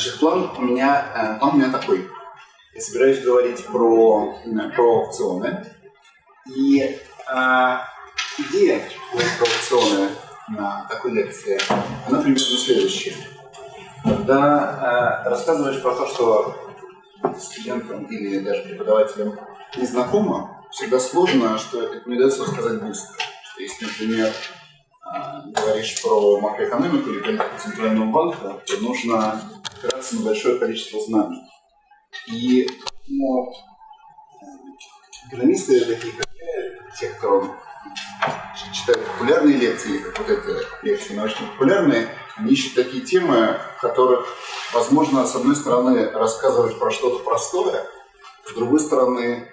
Значит, план у меня, план у меня такой. Я собираюсь говорить про, про аукционы. И э, идея про аукционы на такой лекции, она примерно следующая. Когда э, рассказываешь про то, что студентам или даже преподавателям незнакомо, всегда сложно, что это не дается рассказать быстро. Что если, например, э, говоришь про макроэкономику или политику Центрального банка, то нужно опираться на большое количество знаний. И ну, экономисты, такие как я, те, кто читают популярные лекции, как вот эта лекция научно-популярные, они ищут такие темы, в которых, возможно, с одной стороны, рассказывать про что-то простое, с другой стороны,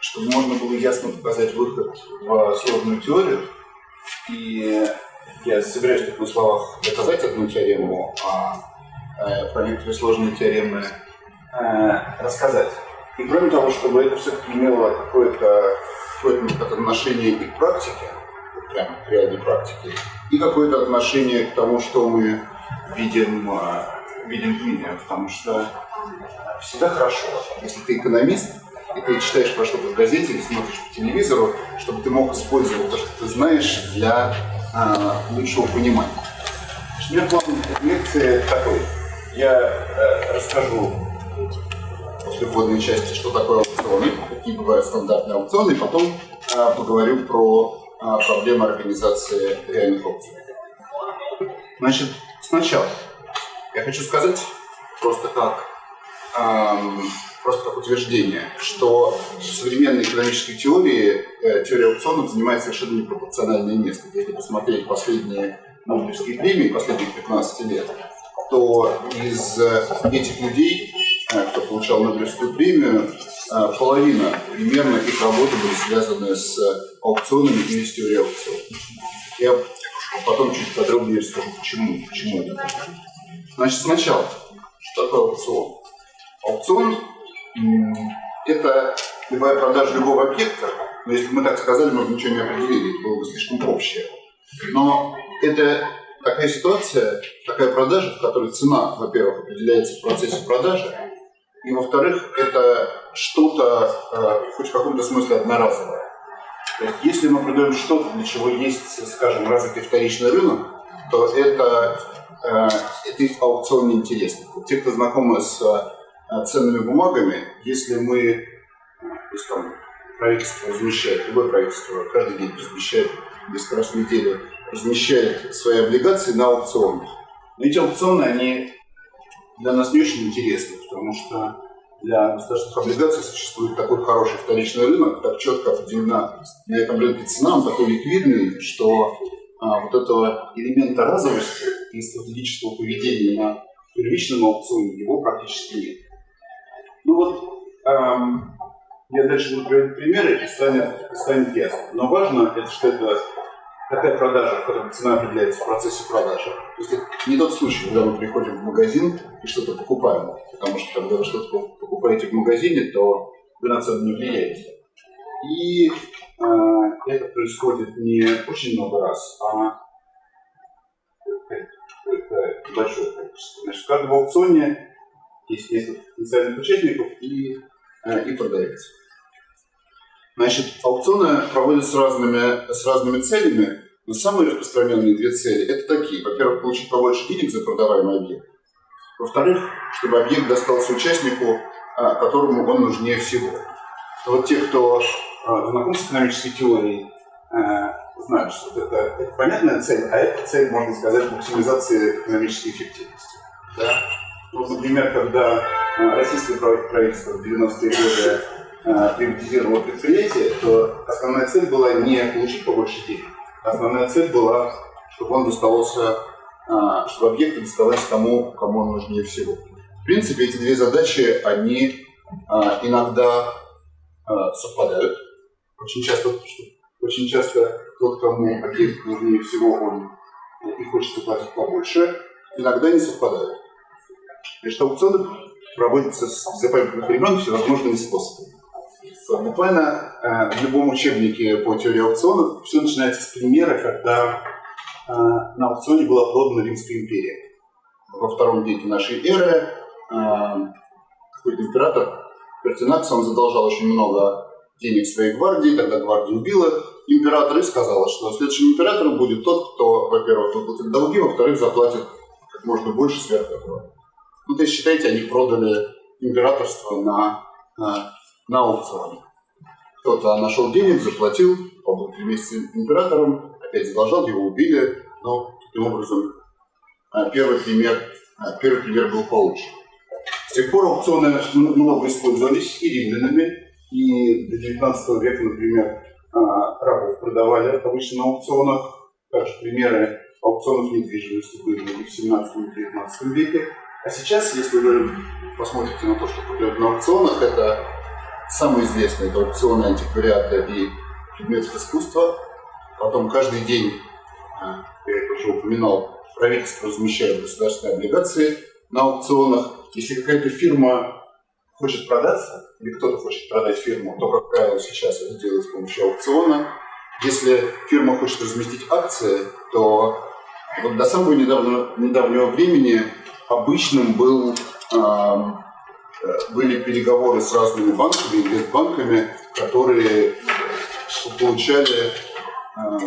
чтобы можно было ясно показать выход в сложную теорию. И я собираюсь так на словах доказать одну теорему, а про некоторые сложные теоремы э, рассказать. И кроме того, чтобы это все-таки имело какое-то какое отношение и к практике, прям к реальной практике, и какое-то отношение к тому, что мы видим, э, видим в мире. Потому что всегда хорошо, если ты экономист, и ты читаешь про что-то в газете или смотришь по телевизору, чтобы ты мог использовать то, что ты знаешь, для э, лучшего понимания. Меня план лекции такой. Я э, расскажу после вводной части, что такое аукционы, какие бывают стандартные аукционы, и потом э, поговорю про э, проблемы организации реальных аукционов. Значит, сначала я хочу сказать просто как, эм, просто как утверждение, что в современной экономической теории э, теория аукционов занимает совершенно непропорциональное место. Если посмотреть последние Нобелевские премии последних 15 лет, то из этих людей Э, кто получал Нобелевскую премию, э, половина примерно их работы были связаны с аукционами или с теорией аукционов. Я потом чуть подробнее расскажу, почему, почему это. Значит, сначала, что такое аукцион? Аукцион – это любая продажа любого объекта, но если бы мы так сказали, мы бы ничего не определили, это было бы слишком общее. Но это такая ситуация, такая продажа, в которой цена, во-первых, определяется в процессе продажи, и во-вторых, это что-то э, хоть в каком-то смысле одноразовое. То есть, если мы продаем что-то, для чего есть, скажем, развитый вторичный рынок, то это, э, это аукцион неинтересный. Вот те, кто знакомы с э, ценными бумагами, если мы, если там правительство размещает, любое правительство каждый день размещает, несколько раз в размещает свои облигации на аукционах. Но эти аукционы, они для нас не очень интересны, потому что для государственных облигаций существует такой хороший вторичный рынок, так четко определена на этом рынке цена, он такой ликвидный, что а, вот этого элемента разовости и стратегического поведения на первичном аукционе его практически нет. Ну вот, эм, я дальше буду приводить примеры, и станет, станет ясно. Но важно, это, что это такая продажа, в которой цена определяется в процессе продажи. То есть это не тот случай, когда мы приходим в магазин и что-то покупаем. Потому что когда вы что-то покупаете в магазине, то вы на цену не влияете. И э, это происходит не очень много раз, а это большое количество. Значит, в каждом аукционе есть несколько потенциальных участников и, э, и продавец. Значит, аукционы проводятся с разными, с разными целями, но самые распространенные две цели – это такие. Во-первых, получить побольше денег за продаваемый объект. Во-вторых, чтобы объект достался участнику, а, которому он нужнее всего. Вот те, кто а, знаком с экономической теорией, а, знают, что это, это понятная цель, а эта цель, можно сказать, максимизация экономической эффективности. Да? Вот, например, когда российское правительство в 90-е годы э, приватизировало предприятие, то основная цель была не получить побольше денег. Основная цель была, чтобы он доставался, э, чтобы объект доставался тому, кому он нужнее всего. В принципе, эти две задачи, они э, иногда э, совпадают. Очень часто, очень часто тот, кому объект нужнее всего, он и хочет платить побольше, иногда не совпадают. Значит, аукционы проводятся с запамятных времен всевозможными способами. Буквально э, в любом учебнике по теории аукционов все начинается с примера, когда э, на аукционе была продана Римская империя. Во втором веке нашей эры какой-то император Пертинакс, он задолжал очень много денег своей гвардии, тогда гвардия убила императора и сказала, что следующим императором будет тот, кто, во-первых, выплатит долги, во-вторых, заплатит как можно больше сверх этого. Ну, то есть, считайте, они продали императорство на, на, на аукционе. Кто-то нашел денег, заплатил, побыл три месяца императором, опять задолжал, его убили. Но таким образом а, первый пример, а, первый пример был получен. С тех пор аукционы много использовались и римлянами, и до 19 века, например, а, рабов продавали обычно на аукционах. Также примеры аукционов недвижимости были в 17 и 19 веке. А сейчас, если вы посмотрите на то, что продают на аукционах, это самые известные это аукционы антиквариата и предметов искусства. Потом каждый день, а, я это уже упоминал, правительство размещает государственные облигации на аукционах. Если какая-то фирма хочет продаться, или кто-то хочет продать фирму, то, как правило, сейчас это делают с помощью аукциона. Если фирма хочет разместить акции, то вот до самого недавнего, недавнего времени обычным был, были переговоры с разными банками, инвестбанками, которые получали э,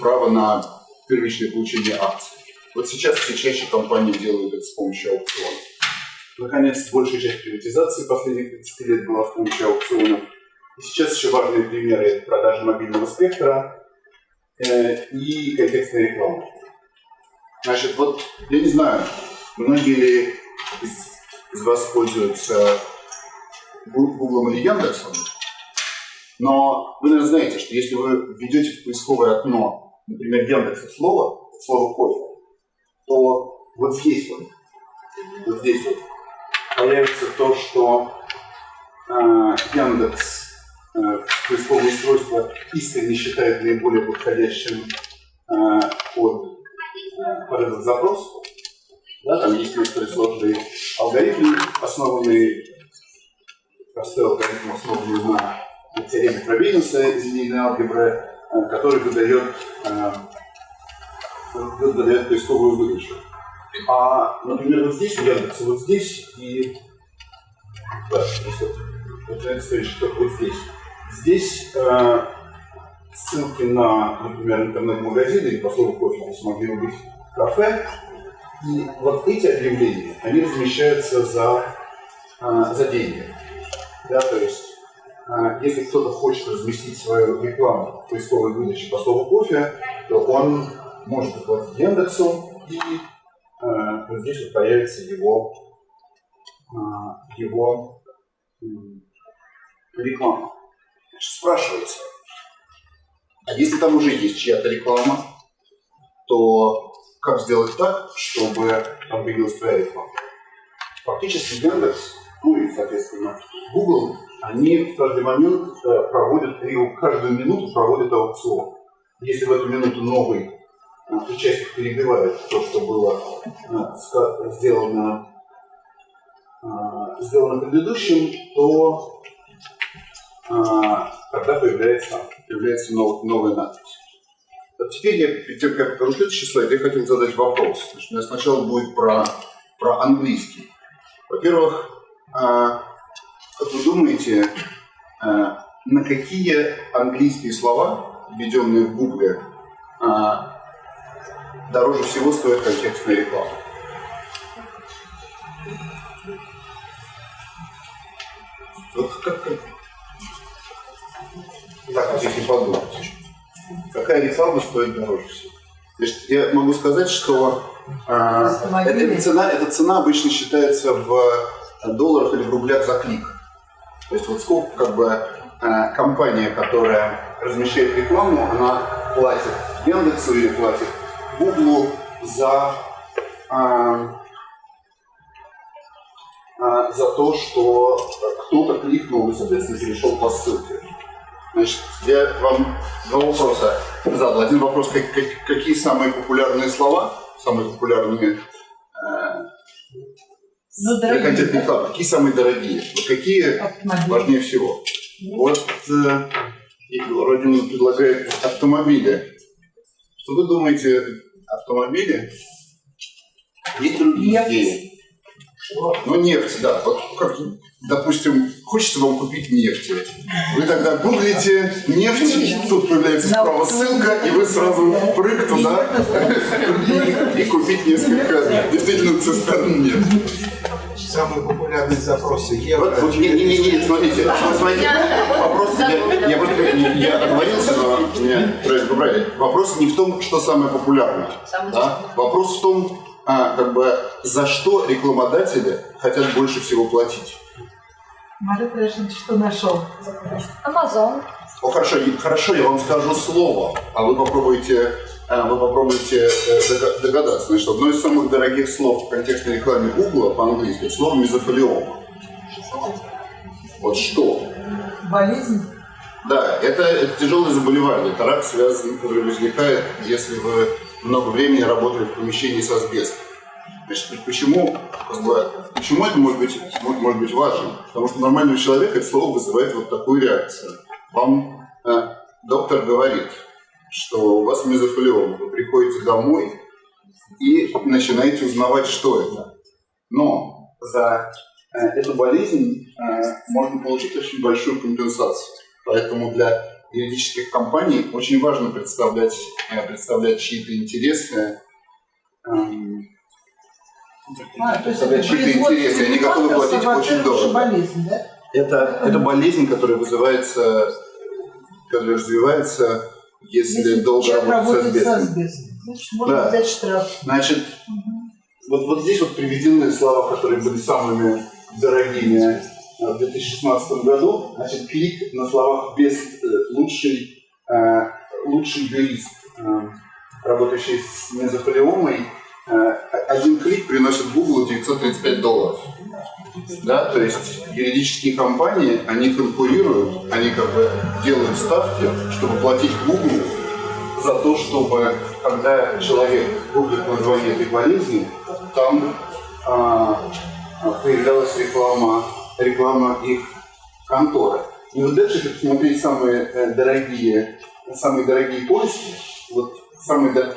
право на первичное получение акций. Вот сейчас все чаще компании делают это с помощью аукциона. Наконец, большая часть приватизации последних 30 лет была с помощью аукционов. И сейчас еще важные примеры – это продажа мобильного спектра э, и контекстная реклама. Значит, вот я не знаю, многие из, из вас пользуются Google или Яндексом, но вы, наверное, знаете, что если вы введете в поисковое окно, например, Яндекс слово, слово кофе, то вот здесь вот, вот здесь вот появится то, что э, Яндекс э, поисковое устройство искренне считает наиболее подходящим э, под, под этот запрос. Да, там есть некоторые сложные алгоритмы, основанные, простой алгоритм, основанный на теореме Фробениуса из линейной алгебры, э, который выдает, э, выдает поисковую выдачу. А, например, вот здесь у Яндекса, вот здесь и да, вот, вот, здесь. Здесь э, ссылки на, например, интернет-магазины или по слову кофе вы смогли убить кафе. И вот эти объявления, они размещаются за, э, за деньги. Да, то есть, э, если кто-то хочет разместить свою рекламу в поисковой выдаче по слову кофе, то он может оплатить Яндексу и Э, вот здесь вот появится его, э, его реклама. Значит, спрашивается, а если там уже есть чья-то реклама, то как сделать так, чтобы там появилась твоя реклама? Фактически Яндекс, ну и, соответственно, Google, они в каждый момент э, проводят, и каждую минуту проводят аукцион. Если в эту минуту новый участник перебивает то, что было э, сделано, э, сделано предыдущим, то э, тогда появляется, появляется новая надпись. А теперь я, перед тем, как покажу следующий слайд, я хотел задать вопрос. У меня сначала будет про, про английский. Во-первых, как вы думаете, на какие английские слова, введенные в Google, дороже всего стоит контекстная реклама. Вот как, как, так вот если подумать, какая реклама стоит дороже всего? Я могу сказать, что э, эта, цена, эта цена обычно считается в долларах или в рублях за клик. То есть вот сколько как бы э, компания, которая размещает рекламу, она платит Яндексу или платит Google за, а, а, за то, что кто-то кликнул и, соответственно, перешел по ссылке. Значит, я вам два вопроса задал. Один вопрос, как, как, какие самые популярные слова, самые популярные э, ну, контентные слова, какие самые дорогие, какие Автомобили. важнее всего. Вот э, Родина предлагает автомобили. Что вы думаете, автомобили, есть другие идеи. Ну, нефть, да. Вот, как, допустим, хочется вам купить нефть. Вы тогда гуглите нефть, тут появляется справа ссылка, и вы сразу прыг туда и, и купить несколько действительно цистерн нефти. Самые популярные запросы евро. Вот, вот, не, не, не, не, смотрите, смотрите, вопрос, я, я, просто- я оговорился, но меня правильно поправили. Вопрос не в том, что самое популярное. да? Вопрос в том, а, как бы, за что рекламодатели хотят больше всего платить. Марат Рашин что нашел? Амазон. О, хорошо, хорошо, я вам скажу слово, а вы попробуйте, а, вы попробуйте э, дога- догадаться. Значит, одно из самых дорогих слов в контекстной рекламе Google по-английски слово мезофилиома. Вот что? Болезнь? Да, это, это тяжелое заболевание. Это рак связан, который возникает, если вы много времени работали в помещении с асбестом. Значит, почему, почему это может быть, может, быть важно? Потому что нормального человека это слово вызывает вот такую реакцию. Вам э, доктор говорит, что у вас мезофилиома. Вы приходите домой и начинаете узнавать, что это. Но за э, эту болезнь э, можно получить очень большую компенсацию. Поэтому для юридических компаний очень важно представлять, э, представлять чьи-то интересы, эм, А, то есть это чьи-то интересы, они готовы платить очень дорого. болезнь, да? Это, это болезнь, которая вызывается, которая развивается, если, долго человек работать с асбестом. Значит, можно Да. взять штраф. Значит, вот, вот здесь вот приведены слова, которые были самыми дорогими э, в 2016 году. Значит, клик на словах без э, лучший, э, лучший юрист, работающий с мезофилиомой, э, один клик приносит Google 935 долларов. Да, то есть юридические компании, они конкурируют, они как бы делают ставки, чтобы платить Google за то, чтобы когда человек гуглит название этой болезни, там а, а, появлялась реклама, реклама их конторы. И вот дальше, если посмотреть самые э, дорогие, самые дорогие поиски, вот самые дор-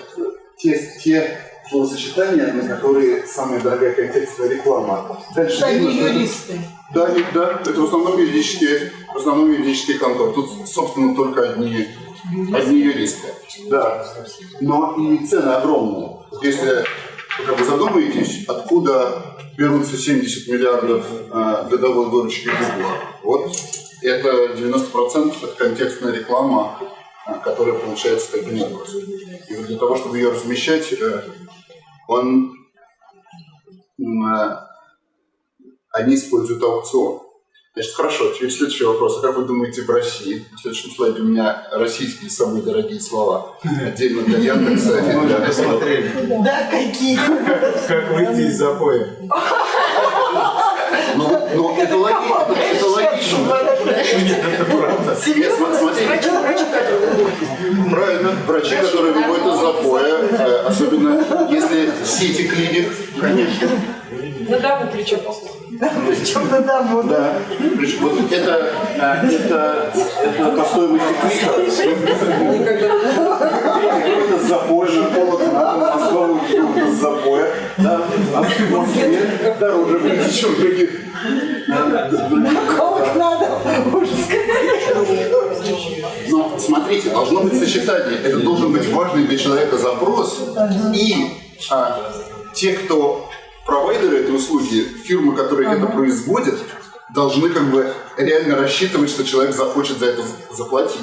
те, те словосочетания, на которые самая дорогая контекстная реклама. Дальше Это видно, что юристы. да, не- да, это в основном юридические, в основном юридические конторы. Тут, собственно, только одни, одни юристы. Да. Но и цены огромные. Если вы как бы задумаетесь, откуда берутся 70 миллиардов э, годовой выручки Google, вот это 90% это контекстная реклама, которая получается таким образом. И вот для того, чтобы ее размещать, э, он э, они используют аукцион. Значит, хорошо, теперь следующий вопрос. А как вы думаете в России? В следующем слайде у меня российские самые дорогие слова. Отдельно для Яндекса уже для... посмотрели, Да, какие? как выйти из запоя. Ну, ну, это, логи- это, это логично. Нет, см- смотрите. Правильно, врачи, которые выходят из запоя, э, особенно если сети клиник, конечно. На дому причем. Причем на дому. Да. Причем Вот это, а, это, это по стоимости с запоя, нарколог на Москву с запоя. Да. А в Москве дороже будет, чем других. Колок надо. Ужас. Но смотрите, должно быть сочетание. Это должен быть важный для человека запрос. И а, те, кто провайдеры этой услуги, фирмы, которые это производят, должны как бы реально рассчитывать, что человек захочет за это заплатить.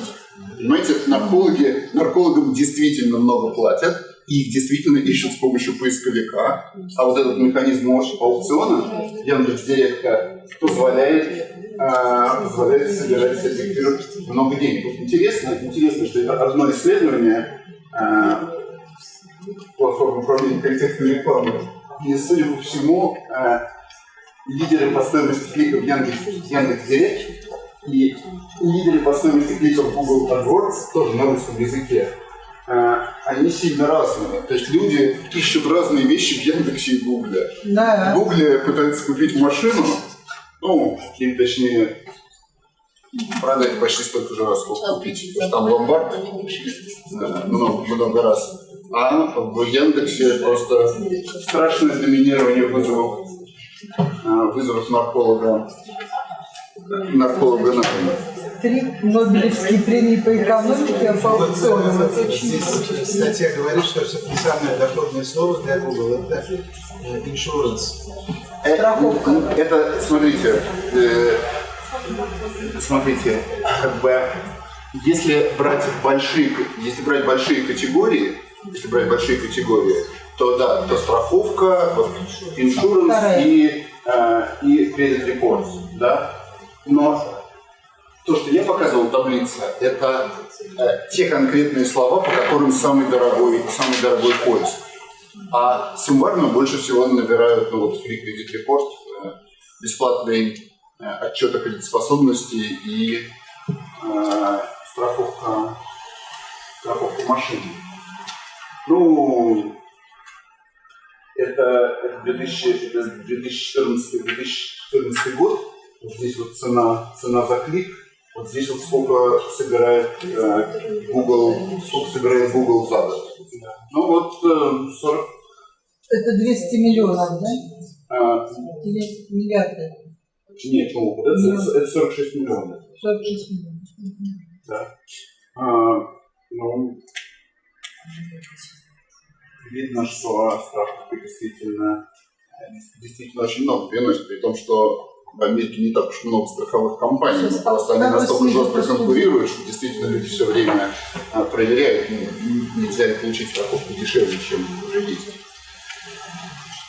Понимаете, наркологи, наркологам действительно много платят, и их действительно ищут с помощью поисковика. А вот этот механизм аукциона Яндекс.Директа позволяет, позволяет собирать с этих фирм много денег. Интересно, интересно, что это одно исследование а, платформы управления контекстной рекламы. И, судя по всему, а, лидеры по стоимости кликов Яндекс, Яндекс.Директ и лидеры по стоимости кликов Google AdWords, тоже на русском языке, а, они сильно разные. То есть люди ищут разные вещи в Яндексе и Гугле. В Да. Гугле пытаются купить машину, ну, или точнее, продать почти столько же раз, сколько купить. Потому что там ломбард э, много, много раз. А в Яндексе просто страшное доминирование вызовов э, вызовут нарколога, нарколога на. Три Нобелевские премии по экономике, а по аукционам. Это очень Здесь статья говорит, что все-таки самое доходное слово для Google это э, insurance. Э, Страховка. Это, смотрите, э, смотрите, как бы, если брать большие, если брать большие категории, если брать большие категории, то да, то страховка, иншуранс и, э, и credit report, да. Но то, что я показывал в таблице, это э, те конкретные слова, по которым самый дорогой, самый дорогой поиск. А суммарно больше всего набирают, ну вот Free Credit Report, э, бесплатный э, отчет о кредитоспособности и э, страховка, страховка машины. Ну, это, это 2000 это 2014-2014 год. Вот здесь вот цена, цена за клик. Вот здесь вот сколько собирает э, Google, сколько собирает Google за год. Ну вот э, 40, Это 200 миллионов, да? э, Или миллиарды? нет, ну, это, это 46 миллионов. 46 миллионов. Да. А, ну, видно, что страховка действительно, действительно очень много приносит, при том, что в Америке не так уж много страховых компаний, Сейчас просто они настолько жестко конкурируют, что действительно люди все время а, проверяют, ну, нельзя ли получить страховку дешевле, чем уже есть.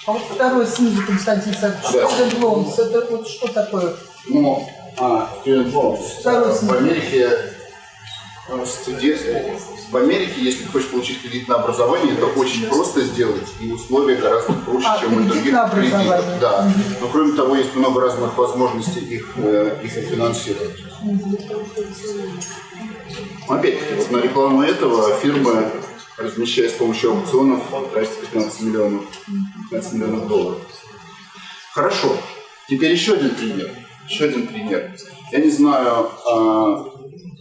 А вот второй снизу, Константин Да. Александрович, Loans, это вот что такое? Ну, а, student loans. Второй В. Америке э, в Америке, если ты хочешь получить кредит на образование, это очень просто сделать, и условия гораздо проще, А, чем у других кредитов. Да. Но кроме того, есть много разных возможностей их, э, их финансировать. Опять-таки, вот на рекламу этого фирмы, размещая с помощью аукционов, тратит 15 миллионов, 15 миллионов долларов. Хорошо. Теперь еще один пример. Еще один пример. Я не знаю, а,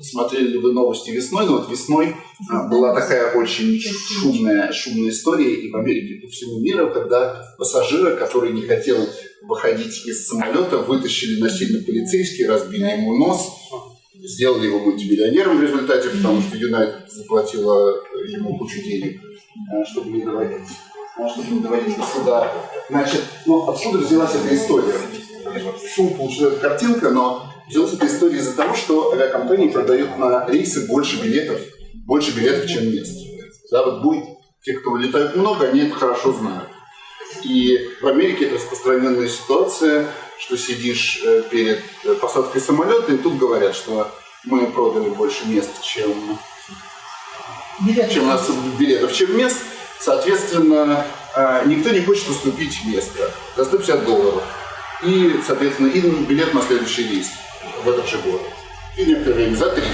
смотрели ли вы новости весной, но вот весной а, была такая очень шумная, шумная история и в Америке, по всему миру, когда пассажира, который не хотел выходить из самолета, вытащили насильно полицейские, разбили ему нос, сделали его мультимиллионером в результате, потому что Юнайтед заплатила ему кучу денег, а, чтобы не доводить, а, чтобы не доводить до суда. Значит, ну, откуда взялась эта история? Шум получилась картинка, но взялась эта история из-за того, что авиакомпании продают на рейсы больше билетов, больше билетов, чем мест. Да, вот будет, те, кто летают много, они это хорошо знают. И в Америке это распространенная ситуация, что сидишь э, перед э, посадкой самолета, и тут говорят, что мы продали больше мест, чем, Билет. чем у нас билетов, чем мест. Соответственно, э, никто не хочет уступить место за 150 долларов. И, соответственно, и билет на следующий рейс в этот же год. И некоторое время за 300.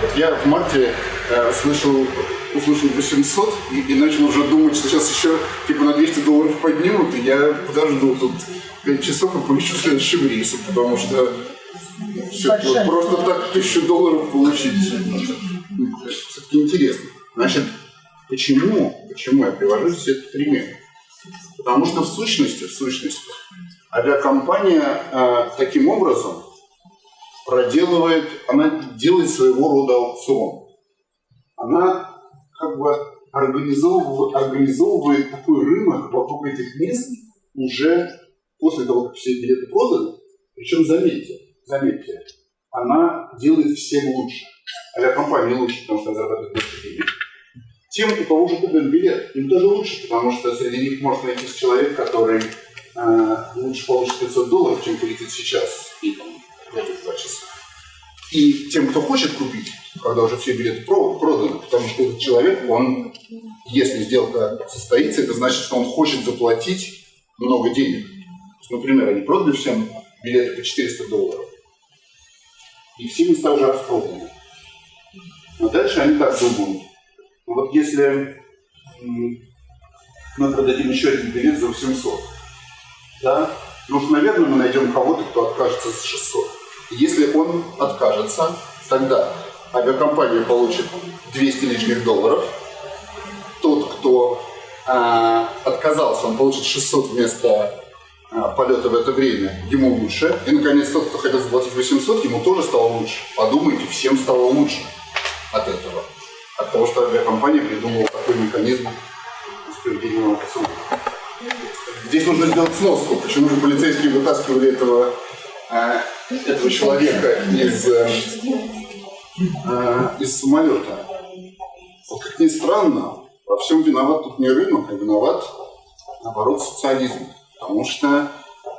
Вот я в марте э, слышал, услышал 800 и, и начал уже думать, что сейчас еще типа на 200 долларов поднимут, и я подожду тут 5 часов и полечу следующим рейсом, потому что все-таки вот просто так тысячу долларов получить, все-таки интересно. Значит, почему, почему я привожу здесь этот пример? Потому что в сущности, в сущности, авиакомпания э, таким образом проделывает, она делает своего рода аукцион. Она как бы организовывает, организовывает такой рынок вокруг этих мест уже после того, как все билеты проданы. Причем заметьте, заметьте, она делает всем лучше. Авиакомпания лучше, потому что зарабатывает больше денег. Тем, у кого уже куплен билет, им тоже лучше, потому что среди них может найти человек, который э, лучше получит 500 долларов, чем полетит сейчас и там, эти два часа. И тем, кто хочет купить, когда уже все билеты про- проданы, потому что этот человек, он, если сделка состоится, это значит, что он хочет заплатить много денег. Например, они продали всем билеты по 400 долларов, и все места уже распроданы. Но дальше они так думают. Ну Вот если мы продадим еще один билет за 800, да, ну наверное, мы найдем кого-то, кто откажется за 600. Если он откажется, тогда авиакомпания получит 200 лишних долларов. Тот, кто а, отказался, он получит 600 вместо, а, полета в это время, ему лучше. И, наконец, тот, кто хотел заплатить 800, ему тоже стало лучше. Подумайте, всем стало лучше от этого. От того, что авиакомпания придумала такой механизм справедливого посуда. Здесь нужно сделать сноску, почему же полицейские вытаскивали этого, э, этого человека из, э, из самолета. Вот как ни странно, во всем виноват тут не рынок, а виноват, наоборот, социализм. Потому что э,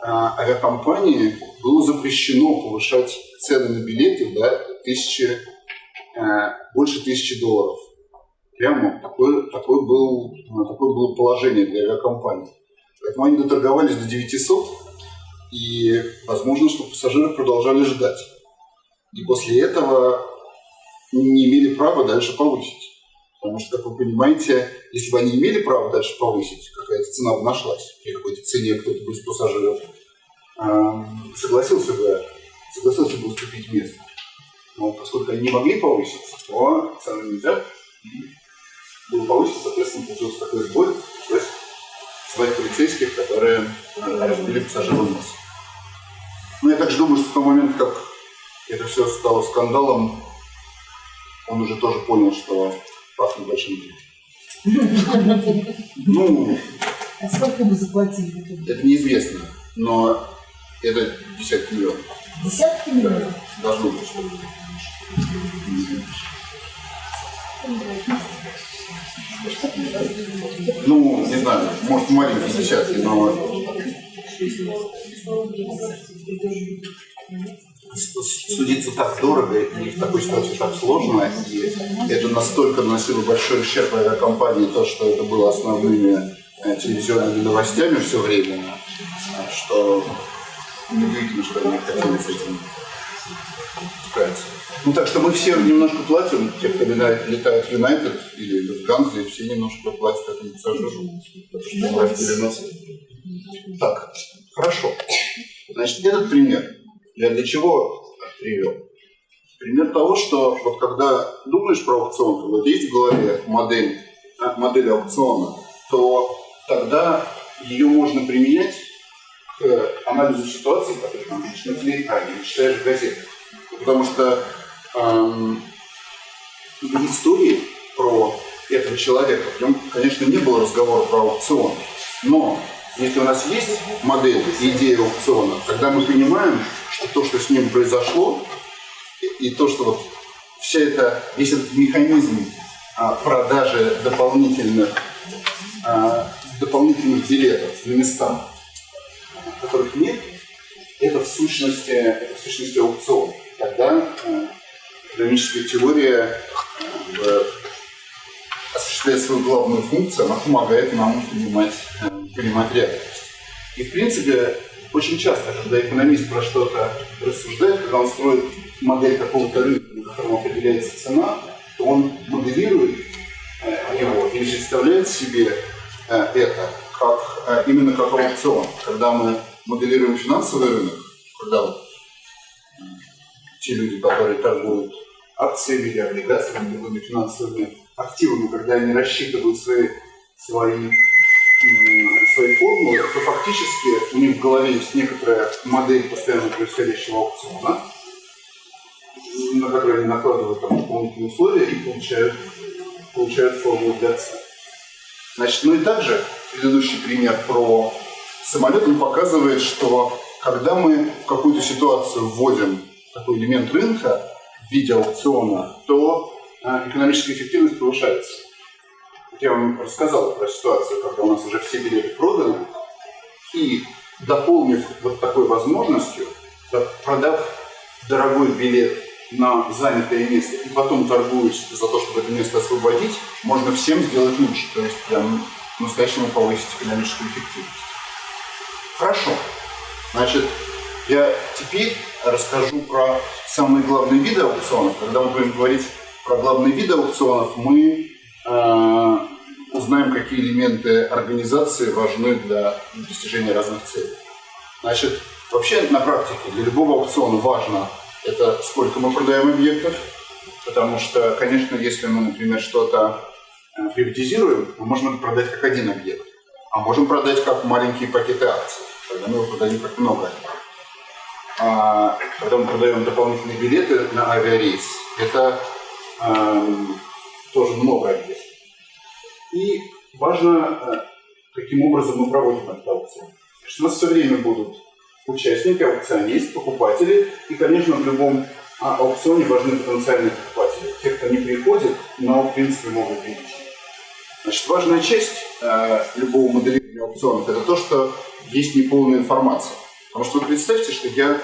авиакомпании было запрещено повышать цены на билеты до тысячи, э, больше тысячи долларов. Прямо такое, такое, был, такое было положение для авиакомпаний. Поэтому они доторговались до 900, и возможно, что пассажиры продолжали ждать. И после этого не имели права дальше повысить. Потому что, как вы понимаете, если бы они имели право дальше повысить, какая-то цена бы нашлась, при какой-то цене кто-то бы из пассажиров согласился бы, согласился бы уступить место. Но поскольку они не могли повысить, то цены нельзя. Было повысить, соответственно, получился такой сбой. Есть звать полицейских, которые разбили пассажиру нос. Я также думаю, что в тот момент, как это все стало скандалом, он уже тоже понял, что пахнет большим Ну, А сколько вы заплатили? это неизвестно, но это десятки миллионов. Десятки миллионов? Должно быть. что Ну, не знаю, может маленькие десятки, но судиться так дорого и в такой ситуации так сложно, и это настолько наносило большой ущерб авиакомпании, то, что это было основными э, телевизионными новостями все время, что неудивительно, что они хотели с этим справиться. Ну так что мы все немножко платим, те, кто летает, летает в Юнайтед или в Ганзе, все немножко платят этому пассажиру, потому. Так, хорошо. Значит, этот пример я для чего привел? Пример того, что вот когда думаешь про аукцион, вот есть в голове модель, а, модель аукциона, то тогда ее можно применять к анализу ситуации, которую там видишь на телеэкране, читаешь в газетах. Потому что в истории про этого человека, в нем, конечно, не было разговора про аукцион, но если у нас есть модель, идея аукциона, тогда мы понимаем, что то, что с ним произошло, и, и то, что вот вся эта, весь этот механизм а, продажи дополнительных, а, дополнительных билетов на места, которых нет, это в сущности, это в сущности аукцион. Тогда экономическая теория а, осуществляет свою главную функцию, она помогает нам понимать, а, понимать реальность. И в принципе, очень часто, когда экономист про что-то рассуждает, когда он строит модель какого-то рынка, на котором определяется цена, то он моделирует э, его и представляет себе э, это как, э, именно как аукцион. Когда мы моделируем финансовый рынок, когда вот, э, те люди, которые торгуют акциями или облигациями, другими финансовыми активами, когда они рассчитывают свои, свои свои формулы, то фактически у них в голове есть некоторая модель постоянно происходящего аукциона, на которую они накладывают там дополнительные условия и получают, получают формулу для цен. Значит, ну и также предыдущий пример про самолет, он показывает, что когда мы в какую-то ситуацию вводим такой элемент рынка в виде аукциона, то а, экономическая эффективность повышается я вам рассказал про ситуацию, когда у нас уже все билеты проданы, и дополнив вот такой возможностью, продав дорогой билет на занятое место и потом торгуясь за то, чтобы это место освободить, можно всем сделать лучше, то есть прям настоящему повысить экономическую эффективность. Хорошо. Значит, я теперь расскажу про самые главные виды аукционов. Когда мы будем говорить про главные виды аукционов, мы э, узнаем, какие элементы организации важны для достижения разных целей. Значит, вообще на практике для любого аукциона важно это сколько мы продаем объектов, потому что, конечно, если мы, например, что-то приватизируем, мы можем это продать как один объект, а можем продать как маленькие пакеты акций. когда мы его продаем как много. А когда мы продаем дополнительные билеты на авиарейс, это эм, тоже много объектов. И важно, э, каким образом мы проводим этот аукцион. Значит, у нас все время будут участники, аукционист, покупатели. И, конечно, в любом а, аукционе важны потенциальные покупатели. Те, кто не приходит, но, в принципе, могут видеть. Значит, важная часть э, любого моделирования аукционов – это то, что есть неполная информация. Потому что вы представьте, что я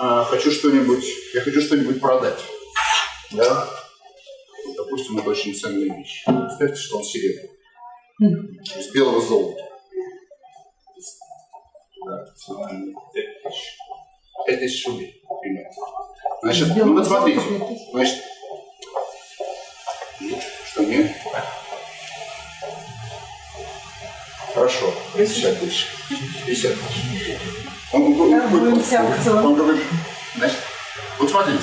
э, хочу что-нибудь, я хочу что-нибудь продать. Да? Вот, допустим, это очень ценная вещь. Представьте, что он серебряный. Из белого золота. Да, 5 тысяч рублей, примерно. Значит, ну вот смотрите. Значит, что нет? Хорошо, 50 тысяч. 50 тысяч. Он, аукцион. говорит, значит, вот смотрите,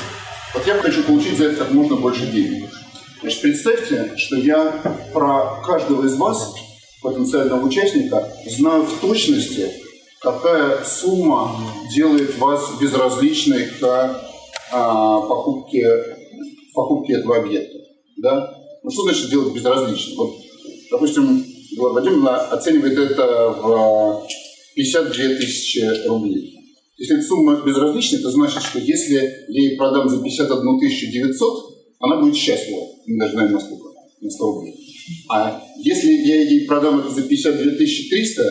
вот я хочу получить за это как можно больше денег. Значит, представьте, что я про каждого из вас, потенциального участника, знаю в точности, какая сумма делает вас безразличной к а, покупке, покупке этого объекта. Да? Ну что значит делать безразличным? Вот, допустим, Владимировна оценивает это в 52 тысячи рублей. Если сумма безразлична, это значит, что если я ей продам за 51 900, она будет счастлива. Мы даже знаем, насколько. На 100 рублей. А если я ей продам это за 52 300,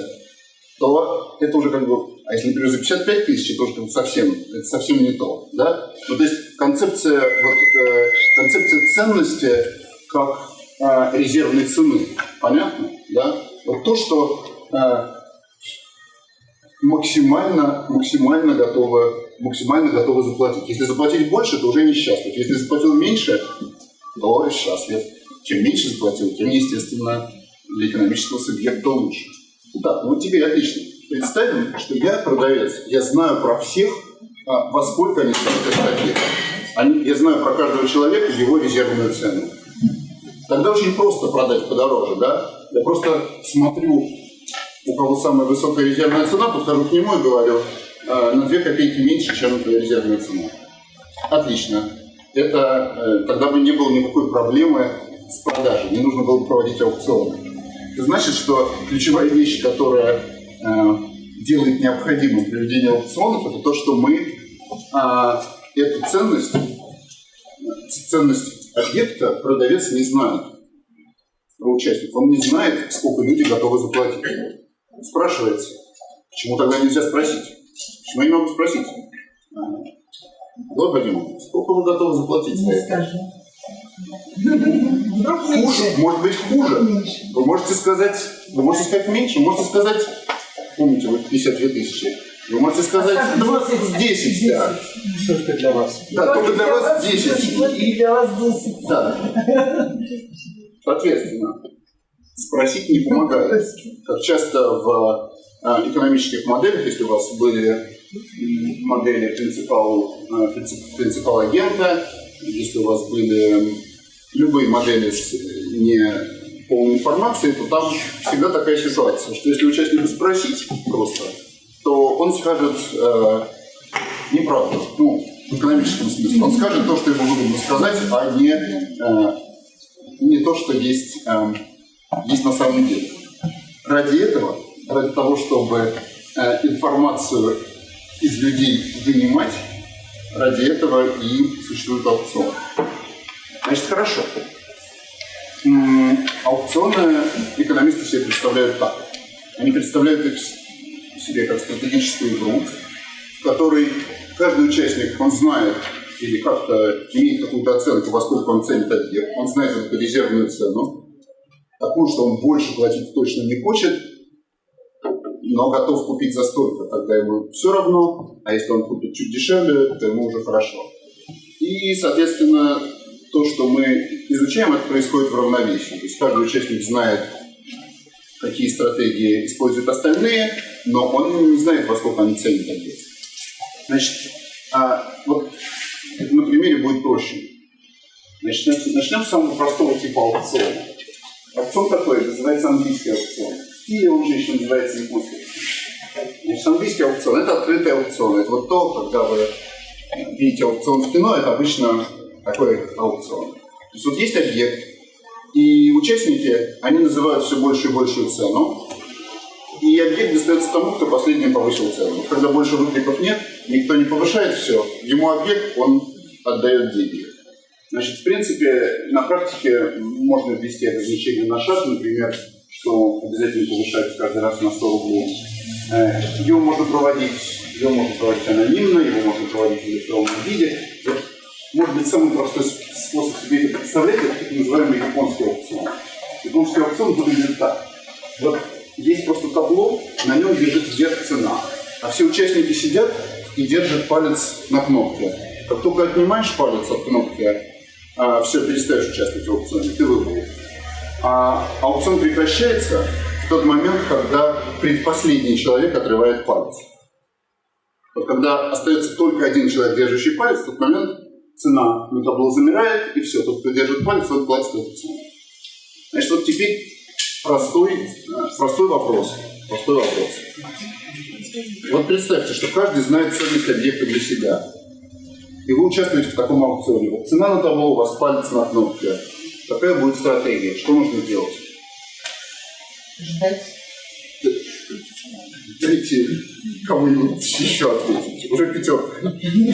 то это уже как бы... А если, например, за 55 тысяч, это уже совсем, это совсем не то. Да? Ну, то есть концепция, вот, э, концепция ценности как э, резервной цены. Понятно? Да? Вот то, что э, максимально, максимально готовы, максимально готовы заплатить. Если заплатить больше, то уже несчастлив. Если заплатил меньше, то счастлив. Чем меньше заплатил, тем, естественно, для экономического субъекта лучше. Так, ну теперь отлично. Представим, что я продавец. Я знаю про всех, а, во сколько они стоят. Они, я знаю про каждого человека его резервную цену. Тогда очень просто продать подороже, да? Я просто смотрю, у кого самая высокая резервная цена, подхожу к нему и говорю, «Э, на 2 копейки меньше, чем резервная цена. Отлично. Это э, тогда бы не было никакой проблемы с продажей, не нужно было бы проводить аукционы. Это значит, что ключевая вещь, которая э, делает необходимым проведение аукционов, это то, что мы а, эту ценность, ценность объекта продавец не знает про участников. Он не знает, сколько люди готовы заплатить. Спрашивается, почему тогда нельзя спросить? Почему я не могу спросить? Вот, Вадим, сколько вы готовы заплатить за это? Хуже, может быть хуже. Вы можете сказать, вы можете сказать меньше, можете сказать, помните, вы 52 тысячи. Вы можете сказать Оставь 20, 10, да. Только для вас. Да, только для вас 10. Вот и для вас 10. Да. Соответственно, спросить не помогает. Как часто в э, экономических моделях, если у вас были модели принципал, принцип- принципал агента, если у вас были любые модели с не полной информацией, то там всегда такая ситуация, что если участника спросить просто, то он скажет э, неправду, ну, в экономическом смысле. Он скажет то, что ему выгодно сказать, а не, э, не то, что есть, э, есть на самом деле. Ради этого, ради того, чтобы э, информацию из людей вынимать, ради этого и существует аукцион. Значит, хорошо. Аукционы экономисты себе представляют так. Они представляют их себе как стратегическую игру, в которой каждый участник, он знает или как-то имеет какую-то оценку, во сколько он ценит объект, он знает эту резервную цену, такую, что он больше платить точно не хочет, но готов купить за столько, тогда ему все равно, а если он купит чуть дешевле, то ему уже хорошо. И, соответственно, то, что мы изучаем, это происходит в равновесии. То есть каждый участник знает, какие стратегии используют остальные, но он не знает, во сколько они ценят объект. Значит, а, вот на примере будет проще. Начнем, начнем с самого простого типа аукциона. Аукцион такой, называется английский аукцион. Или он же еще называется японский. Значит, английский аукцион – это открытый аукцион. Это вот то, когда вы видите аукцион в кино, это обычно такой аукцион. То есть вот есть объект, и участники, они называют все больше и большую цену, и объект достается тому, кто последним повысил цену. Когда больше выкриков нет, никто не повышает все, ему объект, он отдает деньги. Значит, в принципе, на практике можно ввести ограничение на шаг, например, что обязательно повышать каждый раз на 100 рублей. Э, его можно проводить, его можно проводить анонимно, его можно проводить в электронном виде. Может быть, самый простой способ себе это представлять, это так называемый японский аукцион. Японский аукцион выглядит так. Вот есть просто табло, на нем лежит вверх цена, а все участники сидят и держат палец на кнопке. Как только отнимаешь палец от кнопки, а, все, перестаешь участвовать в аукционе, ты выиграл. А аукцион прекращается в тот момент, когда предпоследний человек отрывает палец. Вот когда остается только один человек, держащий палец, в тот момент цена на табло замирает, и все, тот, кто держит палец, он платит эту цену. Значит, вот теперь простой, простой вопрос. Простой вопрос. Вот представьте, что каждый знает ценность объекта для себя. И вы участвуете в таком аукционе. Вот цена на табло, у вас палец на кнопке. Какая будет стратегия? Что нужно делать? Ждать. Дайте кому-нибудь еще ответить. Уже пятерка.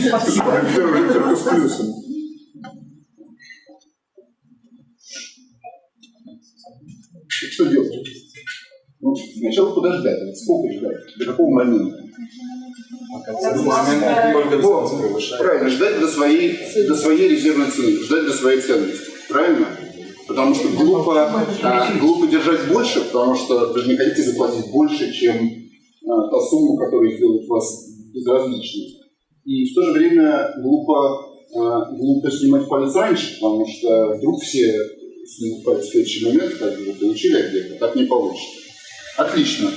Спасибо. Уже пятерка с плюсом. Что делать? Ну, сначала подождать. Сколько ждать? До какого момента? Правильно, ждать до своей, до своей резервной цены, ждать до своей ценности. Правильно? Потому что глупо, а, глупо держать больше, потому что вы же не хотите заплатить больше, чем а, та сумма, которая сделает вас безразличным. И в то же время глупо, а, глупо снимать палец раньше, потому что вдруг все снимут палец в следующий момент, когда вы получили объект, а так не получится. Отлично.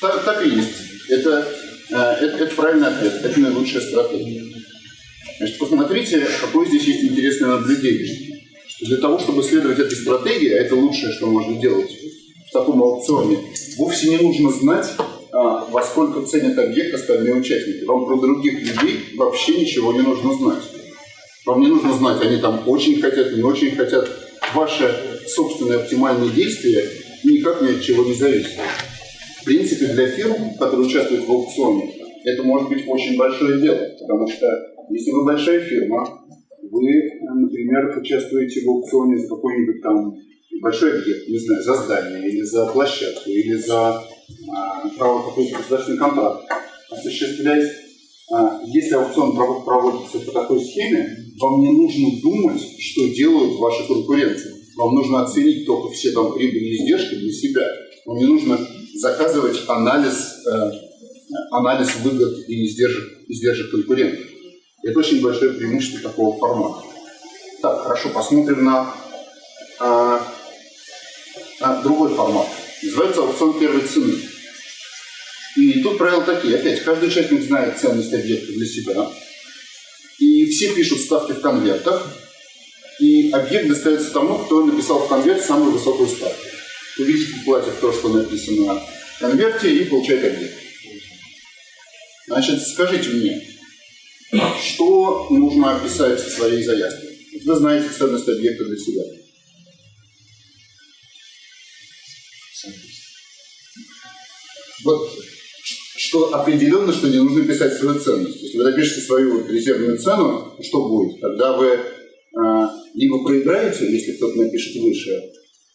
Так, так и есть. Это, это, это правильный ответ. Это наилучшая стратегия. Значит, посмотрите, какое здесь есть интересное наблюдение. Что для того, чтобы следовать этой стратегии, а это лучшее, что можно делать в таком аукционе, вовсе не нужно знать, а, во сколько ценят объект остальные участники. Вам про других людей вообще ничего не нужно знать. Вам не нужно знать, они там очень хотят, не очень хотят. Ваши собственные оптимальные действия никак ни от чего не зависят. В принципе, для фирм, которые участвуют в аукционе, это может быть очень большое дело, потому что если вы большая фирма, вы, например, участвуете в аукционе за какой-нибудь там большой объект, не знаю, за здание, или за площадку, или за а, право какой-то государственный контракт осуществлять. А, если аукцион проводится по такой схеме, вам не нужно думать, что делают ваши конкуренты. Вам нужно оценить только все там прибыли и издержки для себя. Вам не нужно заказывать анализ, э, анализ выгод и издержек, издержек конкурентов. Это очень большое преимущество такого формата. Так, хорошо, посмотрим на, а, на другой формат. Называется аукцион первой цены. И тут правила такие. Опять, каждый участник знает ценность объекта для себя. И все пишут ставки в конвертах. И объект достается тому, кто написал в конверт самую высокую ставку. Увидите, платит то, что написано в конверте, и получает объект. Значит, скажите мне, что нужно описать в своей заявке? Вы знаете ценность объекта для себя. Вот что определенно, что не нужно писать свою ценность. Если вы напишете свою резервную цену, что будет? Тогда вы а, либо проиграете, если кто-то напишет выше,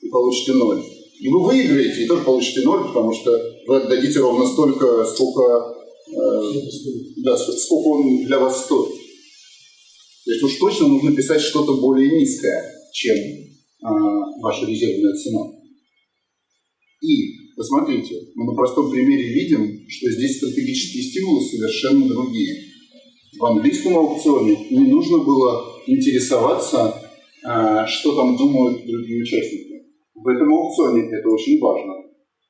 и получите ноль, либо выиграете и тоже получите ноль, потому что вы отдадите ровно столько, сколько, э, да, сколько он для вас стоит. То есть уж точно нужно писать что-то более низкое, чем э, ваша резервная цена. И посмотрите, мы на простом примере видим, что здесь стратегические стимулы совершенно другие. В английском аукционе не нужно было интересоваться, а, что там думают другие участники. В этом аукционе это очень важно,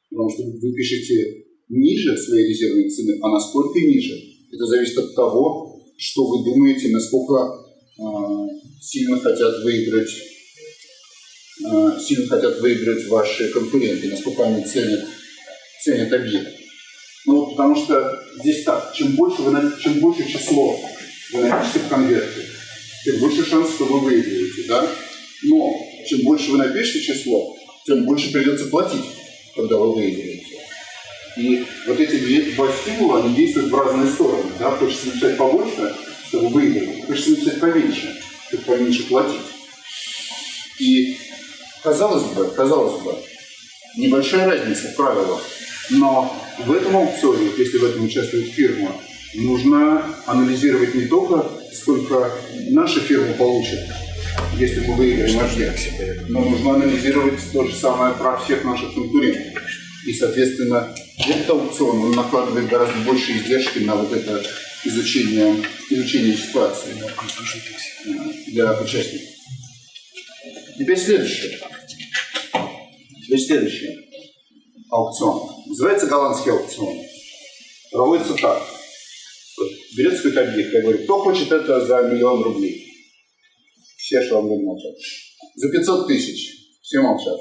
потому что вы пишете ниже своей резервной цены, а насколько ниже, это зависит от того, что вы думаете, насколько э, сильно хотят выиграть э, сильно хотят выиграть ваши конкуренты, насколько они ценят, ценят объект. Ну, потому что здесь так, чем больше, вы, чем больше число вы напишете в конверте, тем больше шанс, что вы выиграете, да? Но чем больше вы напишете число, тем больше придется платить, когда вы выиграете. И вот эти два стимула, они действуют в разные стороны. Да? Хочется написать побольше, чтобы выиграть. Хочется написать поменьше, чтобы поменьше платить. И казалось бы, казалось бы, небольшая разница в правилах. Но в этом аукционе, если в этом участвует фирма, нужно анализировать не только, сколько наша фирма получит, если мы выиграем объект, но нужно анализировать то же самое про всех наших конкурентов. И, соответственно, этот аукцион он накладывает гораздо больше издержки на вот это изучение, изучение ситуации для участников. Теперь следующее. Теперь следующее. Аукцион. Называется голландский аукцион. Проводится так. Берется какой-то объект, я говорю, кто хочет это за миллион рублей? Все шаломы молчат. За 500 тысяч. Все молчат.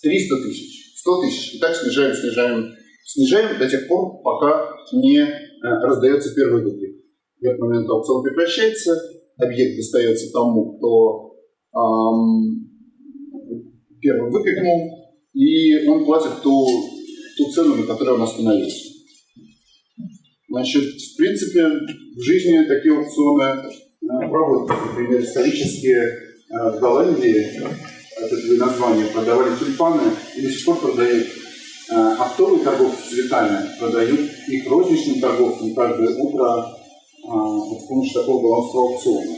300 тысяч. 100 тысяч. И так снижаем, снижаем, снижаем до тех пор, пока не э, раздается первый выкрик. В этот момент аукцион прекращается, объект достается тому, кто ам, первым выкрикнул, и он платит ту, ту цену, на которой он остановился. Значит, в принципе, в жизни такие аукционы э, проводятся. Например, исторически э, в Голландии, это две названия, продавали тюльпаны и до сих пор продают. Э, Оптовые торговцы цветами продают их розничным торговцам каждое утро э, с помощью такого голландского аукциона.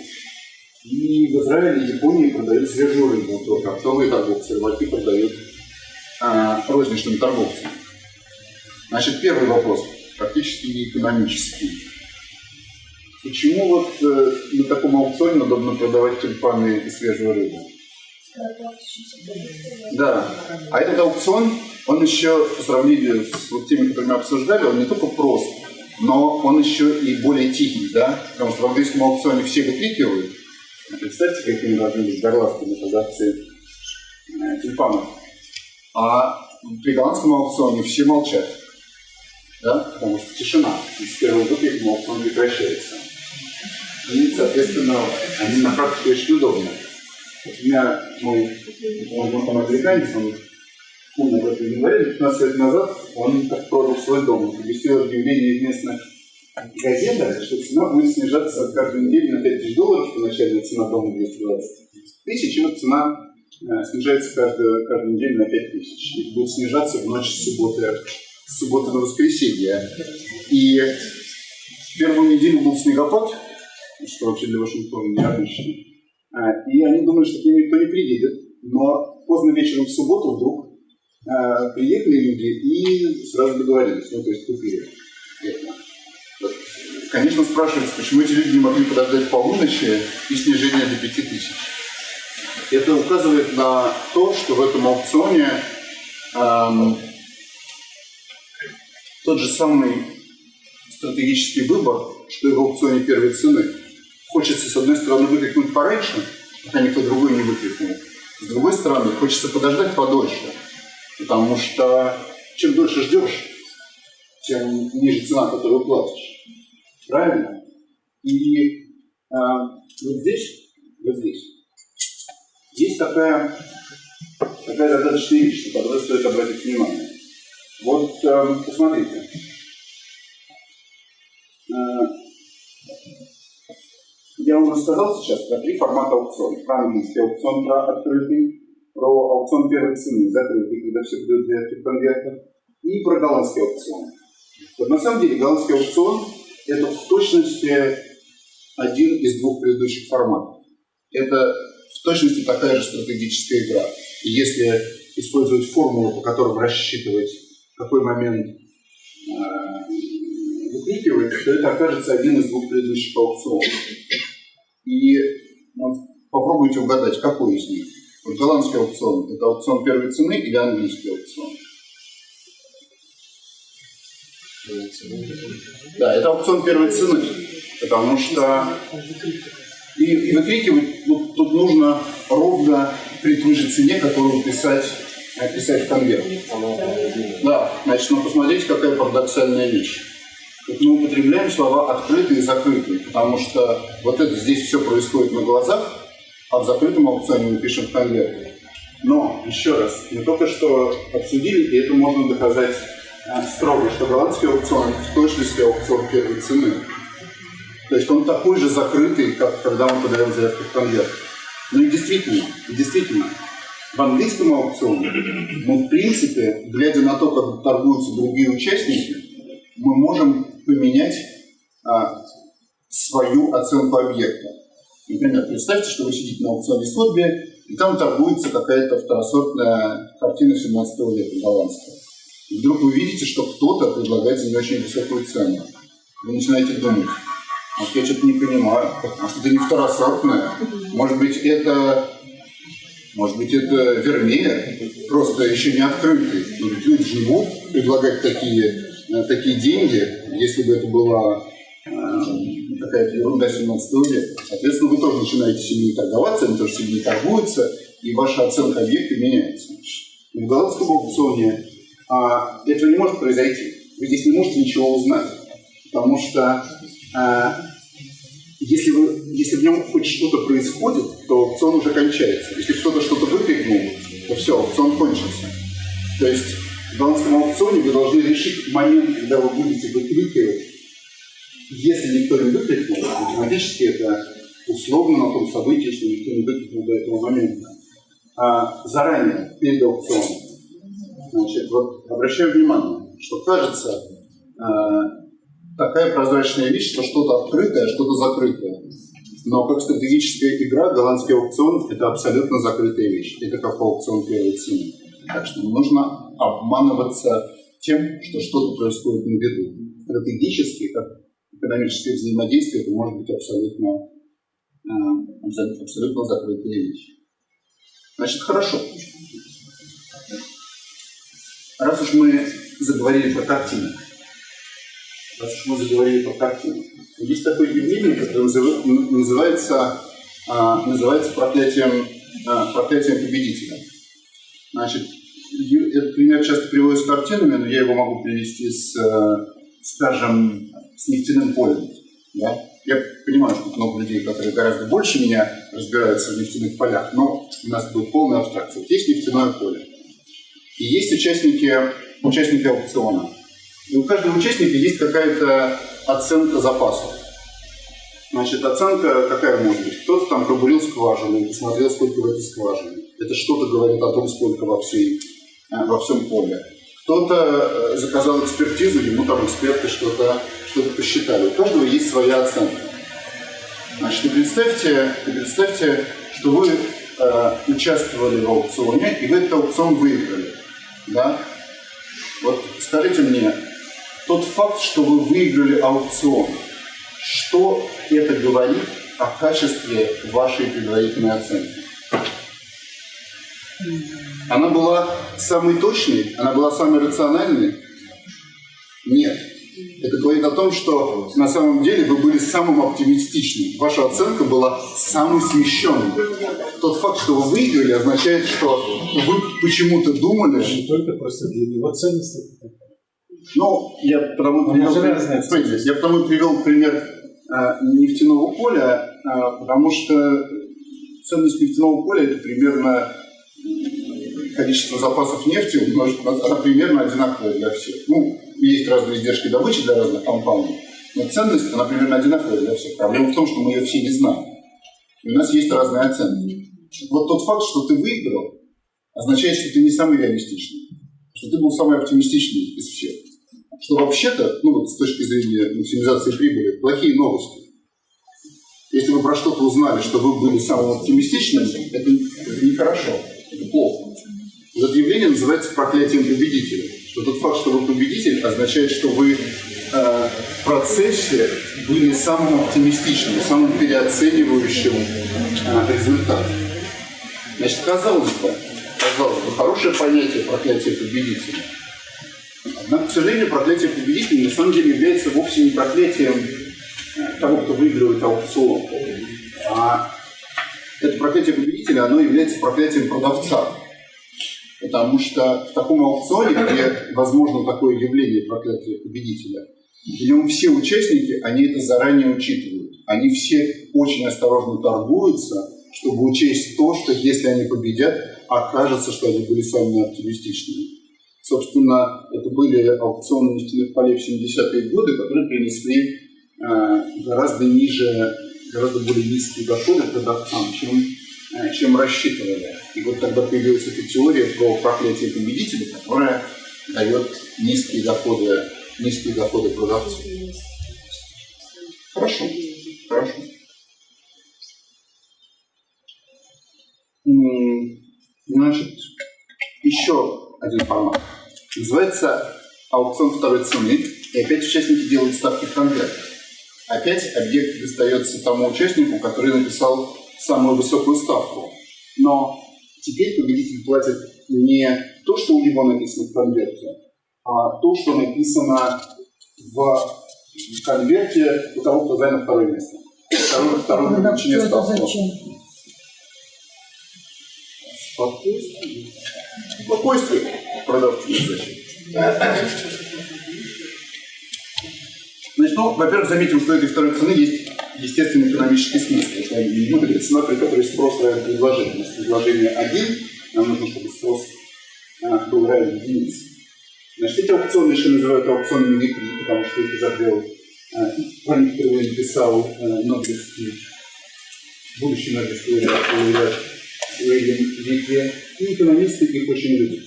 И в Израиле и Японии продают свежую рыбу, только оптовые торговцы, рыбаки продают э, розничным торговцам. Значит, первый вопрос, практически экономический. Почему вот э, на таком аукционе удобно продавать тюльпаны и свежую рыбу? Да. А этот аукцион, он еще по сравнению с вот теми, которые мы обсуждали, он не только прост, но он еще и более тихий, да? Потому что в английском аукционе все выкрикивают. Представьте, какими должны быть горластыми продавцы э, тюльпанов. А при голландском аукционе все молчат. Да? Потому что тишина. И с первого выкриком аукцион прекращается. И, соответственно, они на практике очень удобны. Вот у меня мой, мой знакомый американец, он умно об этом не говорил, 15 лет назад он так продал свой дом, он поместил объявление в местных газетах, что цена будет снижаться каждую неделю на 5 тысяч долларов, что начальная цена дома 220 тысяч, и вот цена э, снижается каждую, каждую неделю на 5 тысяч. И будет снижаться в ночь с субботы, с субботы на воскресенье. И первую неделю был снегопад, что вообще для Вашингтона необычно. А, И они думали, что к ним никто не приедет. Но поздно вечером в субботу вдруг а, приехали люди и сразу договорились, ну, то есть купили. Конечно, спрашивается, почему эти люди не могли подождать полуночи и снижение до 5 тысяч. Это указывает на то, что в этом аукционе ам, тот же самый стратегический выбор, что и в аукционе первой цены. Хочется, с одной стороны, выкрикнуть пораньше, пока никто другой не выкрикнул. С другой стороны, хочется подождать подольше, потому что чем дольше ждешь, тем ниже цена, которую платишь. Правильно? И а, вот здесь, вот здесь, есть такая, такая достаточная вещь, на которую стоит обратить внимание. Вот э, посмотрите. Э, я вам рассказал сейчас про три формата аукциона. Про английский аукцион, про открытый, про аукцион первой цены, закрытый, когда все дают для конвертов, и про голландский аукцион. Вот на самом деле голландский аукцион – это в точности один из двух предыдущих форматов. Это в точности такая же стратегическая игра. И если использовать формулу, по которым рассчитывать, какой момент э, то это окажется один из двух предыдущих аукционов. И ну, попробуйте угадать, какой из них. Вот голландский аукцион – это аукцион первой цены или английский аукцион? Да, это аукцион первой цены, потому что и, и выкрикивать ну, тут нужно ровно при той же цене, которую писать, писать в конверт. Да, на Значит, ну посмотрите, какая парадоксальная вещь. Мы употребляем слова открытые и закрытые, потому что вот это здесь все происходит на глазах, а в закрытом аукционе мы пишем в конверте. Но, еще раз, мы только что обсудили, и это можно доказать э, строго, что голландский аукцион в точности аукцион первой цены. То есть он такой же закрытый, как когда мы подаем заявку в конверт. Ну и действительно, действительно, в английском аукционе мы, в принципе, глядя на то, как торгуются другие участники, мы можем поменять а, свою оценку объекта. Например, представьте, что вы сидите на аукционе Сотби, и там торгуется какая-то второсортная картина 17 века голландская. И вдруг вы видите, что кто-то предлагает за нее очень высокую цену. Вы начинаете думать, может, я что-то не понимаю, может, это не второсортная, может быть, это может быть, это вернее, просто еще не открытый. Но люди будут предлагать такие, такие деньги, если бы это была э, какая-то ерунда 17 века. Соответственно, вы тоже начинаете сильнее торговаться, они тоже сильнее торгуются, и ваша оценка объекта меняется. В голландском аукционе а, этого не может произойти. Вы здесь не можете ничего узнать, потому что а, если, вы, если в нем хоть что-то происходит, то аукцион уже кончается. Если кто-то что-то выкрикнул, то все, аукцион кончился. То есть в голландском аукционе вы должны решить момент, когда вы будете выкрикивать. Если никто не выкрикнул, математически это условно на том событии, если никто не выкрикнул до этого момента. А заранее, перед аукционом. Значит, вот обращаю внимание, что кажется, а, такая прозрачная вещь, что что-то открытое, что-то закрытое. Но как стратегическая игра, голландский аукцион – это абсолютно закрытая вещь. Это как аукцион первой цены. Так что не нужно обманываться тем, что что-то происходит на виду. Стратегически, как экономическое взаимодействие, это может быть абсолютно, э, абсолютно закрытая вещь. Значит, хорошо. Раз уж мы заговорили про картины, раз уж мы заговорили про картину. Есть такое явление, которое называется, а, называется проклятием, а, проклятием победителя. Значит, этот пример часто приводится с картинами, но я его могу привести с, э, скажем, с нефтяным полем. Да? Я понимаю, что много людей, которые гораздо больше меня разбираются в нефтяных полях, но у нас будет полная абстракция. Вот есть нефтяное поле. И есть участники, участники аукциона. И у каждого участника есть какая-то оценка запасов. Значит, оценка какая может быть? Кто-то там пробурил скважину посмотрел, сколько в этой скважине. Это что-то говорит о том, сколько во, всей, э, во всем поле. Кто-то э, заказал экспертизу, ему там эксперты что-то что посчитали. У каждого есть своя оценка. Значит, представьте, представьте что вы э, участвовали в аукционе, и вы этот аукцион выиграли. Да? Вот скажите мне, тот факт, что вы выиграли аукцион, что это говорит о качестве вашей предварительной оценки? Она была самой точной? Она была самой рациональной? Нет. Это говорит о том, что на самом деле вы были самым оптимистичным. Ваша оценка была самой смещенной. Тот факт, что вы выиграли, означает, что вы почему-то думали... Не только просто для него ценность. Ну, я потому привел, смотрите, я потому привел пример э, нефтяного поля, э, потому что ценность нефтяного поля это примерно количество запасов нефти умножить, она примерно одинаковая для всех. Ну, есть разные издержки добычи для разных компаний, но ценность, она примерно одинаковая для всех. Проблема в том, что мы ее все не знаем. И у нас есть разные оценки. Вот тот факт, что ты выиграл, означает, что ты не самый реалистичный, что ты был самый оптимистичный из всех. Что вообще-то, ну вот с точки зрения максимизации прибыли, плохие новости. Если вы про что-то узнали, что вы были самым оптимистичным, это, нехорошо, проклятием победителя что тот факт, что вы победитель, означает, что вы э, в процессе были самым оптимистичным, самым переоценивающим э, результат. Значит, казалось бы, казалось бы, хорошее понятие проклятия победителя. Однако, к сожалению, проклятие победителя на самом деле является вовсе не проклятием э, того, кто выигрывает аукцион. А это проклятие победителя, оно является проклятием продавца. Потому что в таком аукционе, где возможно такое явление проклятия победителя, в все участники, они это заранее учитывают. Они все очень осторожно торгуются, чтобы учесть то, что если они победят, окажется, что они были самыми оптимистичными. Собственно, это были аукционы нефтяных полей в 70-е годы, которые принесли э, гораздо ниже, гораздо более низкие доходы продавцам, чем, э, чем рассчитывали. И вот тогда появилась эта теория про проклятие победителя, которая дает низкие доходы, низкие доходы продавцов. Хорошо, хорошо. Значит, еще один формат. Называется аукцион второй цены. И опять участники делают ставки в конвертах. Опять объект достается тому участнику, который написал самую высокую ставку. Но теперь победитель платит не то, что у него написано в конверте, а то, что написано в конверте у того, кто занял второе место. Второе, второе это ставку. зачем? Спокойствие. Спокойствие. Продавцы зачем? Значит, ну, во-первых, заметим, что этой второй цены есть естественный экономический смысл. Это, ну, это цена, при которой спрос равен предложению. Если предложение один, нам нужно, чтобы спрос а, был равен единице. Значит, эти аукционы еще называют аукционами витри, потому что их изобрел а, Франк впервые написал а, Нобелевский, будущий Нобелевский лауреат Уильям Витри. И экономисты их очень любят.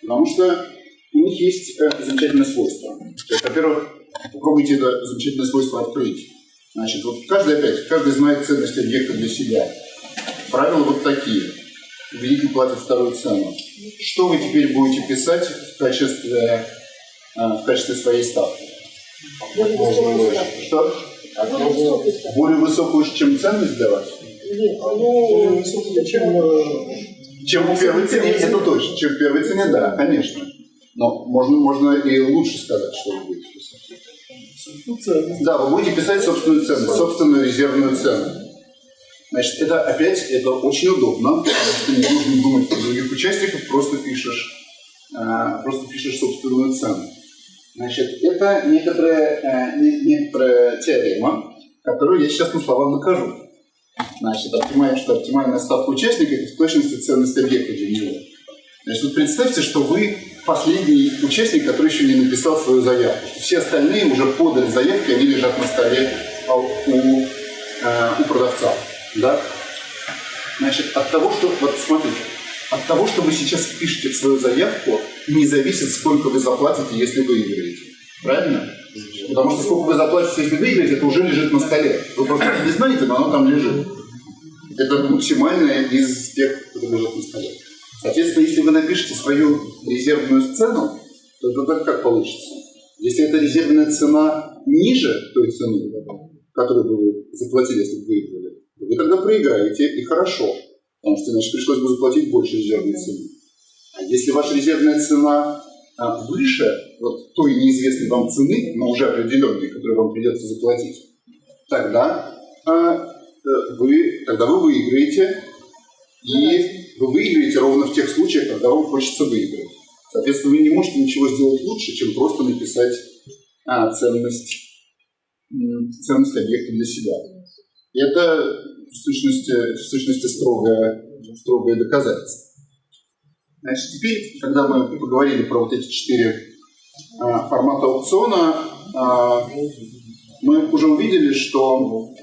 Потому что у них есть э, замечательное свойство. Во-первых, попробуйте это замечательное свойство открыть. Значит, вот каждый опять, каждый знает ценность объекта для себя. Правила вот такие. Победитель платит вторую цену. Что вы теперь будете писать в качестве, э, в качестве своей ставки? Более высокую ставку. Что? Более высокую ставку. Более высокую, чем ценность для вас? Нет, ну, чем Чем в первой цене, это точно. Чем в первой цене, да, конечно. Но можно, можно и лучше сказать, что вы будете писать. Да, вы будете писать собственную цену, собственную резервную цену. Значит, это опять, это очень удобно, потому что не нужно думать про других участников, просто пишешь, а, просто пишешь собственную цену. Значит, это некоторая, не- некоторая теорема, которую я сейчас на словах накажу. Значит, понимаем, что оптимальная ставка участника – это в точности ценность объекта для него. Значит, вот представьте, что вы последний участник, который еще не написал свою заявку. Все остальные уже подали заявки, они лежат на столе а, у, э, у продавца. Да? Значит, от того, что, вот смотрите, от того, что вы сейчас впишете свою заявку, не зависит, сколько вы заплатите, если выиграете. Правильно? Потому что сколько вы заплатите, если выиграете, это уже лежит на столе. Вы просто не знаете, но оно там лежит. Это максимальное из тех, которые лежат на столе. Соответственно, если вы напишете свою резервную цену, то так как получится. Если эта резервная цена ниже той цены, которую бы вы заплатили, если бы выиграли, то вы тогда проиграете, и хорошо. Потому что иначе пришлось бы заплатить больше резервной цены. А если ваша резервная цена а, выше вот той неизвестной вам цены, но уже определенной, которую вам придется заплатить, тогда, а, э, вы, тогда вы выиграете, и вы выиграете ровно в тех случаях, когда вам хочется выиграть. Соответственно, вы не можете ничего сделать лучше, чем просто написать а, ценность, ценность объекта для себя. И это в сущности, в сущности строгое, строгое доказательство. Значит, теперь, когда мы поговорили про вот эти четыре а, формата аукциона, а, мы уже увидели, что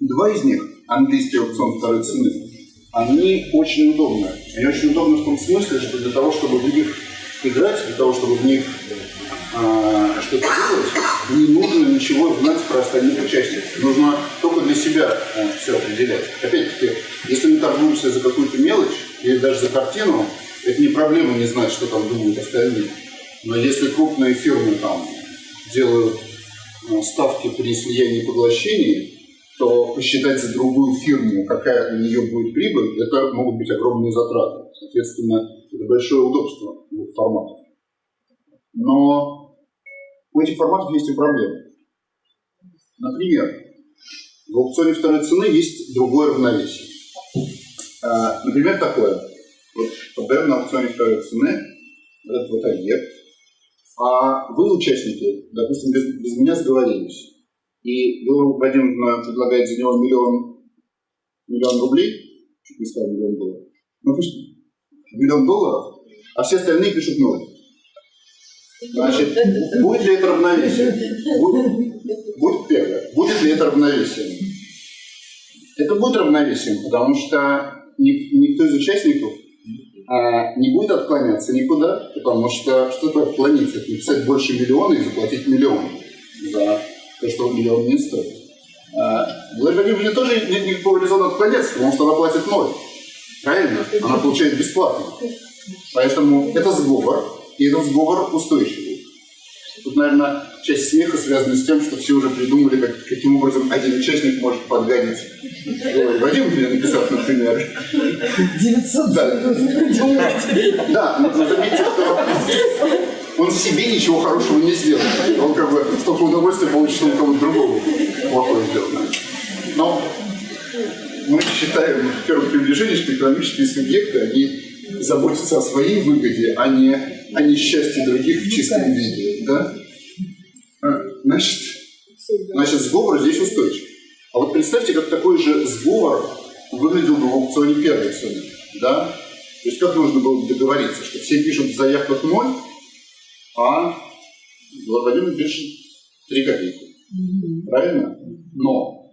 два из них, английский аукцион второй цены, они очень удобны. Они очень удобны в том смысле, что для того, чтобы в них играть, для того, чтобы в них а, что-то делать, не нужно ничего знать про остальных участников. Нужно только для себя а, все определять. Опять-таки, если мы торгуемся за какую-то мелочь или даже за картину, это не проблема не знать, что там думают остальные. Но если крупные фирмы там делают а, ставки при слиянии и поглощении, то посчитать за другую фирму, какая у нее будет прибыль, это могут быть огромные затраты. Соответственно, это большое удобство двух форматов. Но у этих форматов есть и проблемы. Например, в аукционе второй цены есть другое равновесие. А, Например, такое. Вот подаем на аукционе второй цены этот вот объект, а вы, участники, допустим, без, без меня сговорились, и вы, Вадим, предлагает за него миллион, миллион рублей, чуть не сказал миллион долларов, ну пусть миллион долларов, а все остальные пишут ноль. Значит, будет ли это равновесие? Будет, будет первое. Будет ли это равновесием? Это будет равновесием, потому что никто из участников а, не будет отклоняться никуда, потому что что такое отклониться? Это написать больше миллиона и заплатить миллион за то, что миллион не стоит. А, Владимир тоже нет никакого резона отклоняться, потому что она платит ноль. Правильно? Она получает бесплатно. Поэтому это сговор, и этот сговор устойчивый. Тут, наверное, часть смеха связана с тем, что все уже придумали, как, каким образом один участник может подгадить. Вадим мне написал, например. 900 Да, да но заметьте, что он себе ничего хорошего не сделал. Он как бы столько удовольствия получит, что у кого-то другого плохое сделал. Но мы считаем в первом приближении, что экономические субъекты, они заботиться о своей выгоде, а не о несчастье других в чистом виде. Да? Значит, значит, сговор здесь устойчив. А вот представьте, как такой же сговор выглядел бы в аукционе первой цены. Да? То есть как нужно было договориться, что все пишут в заявках ноль, а Владимир пишет 3 копейки. Правильно? Но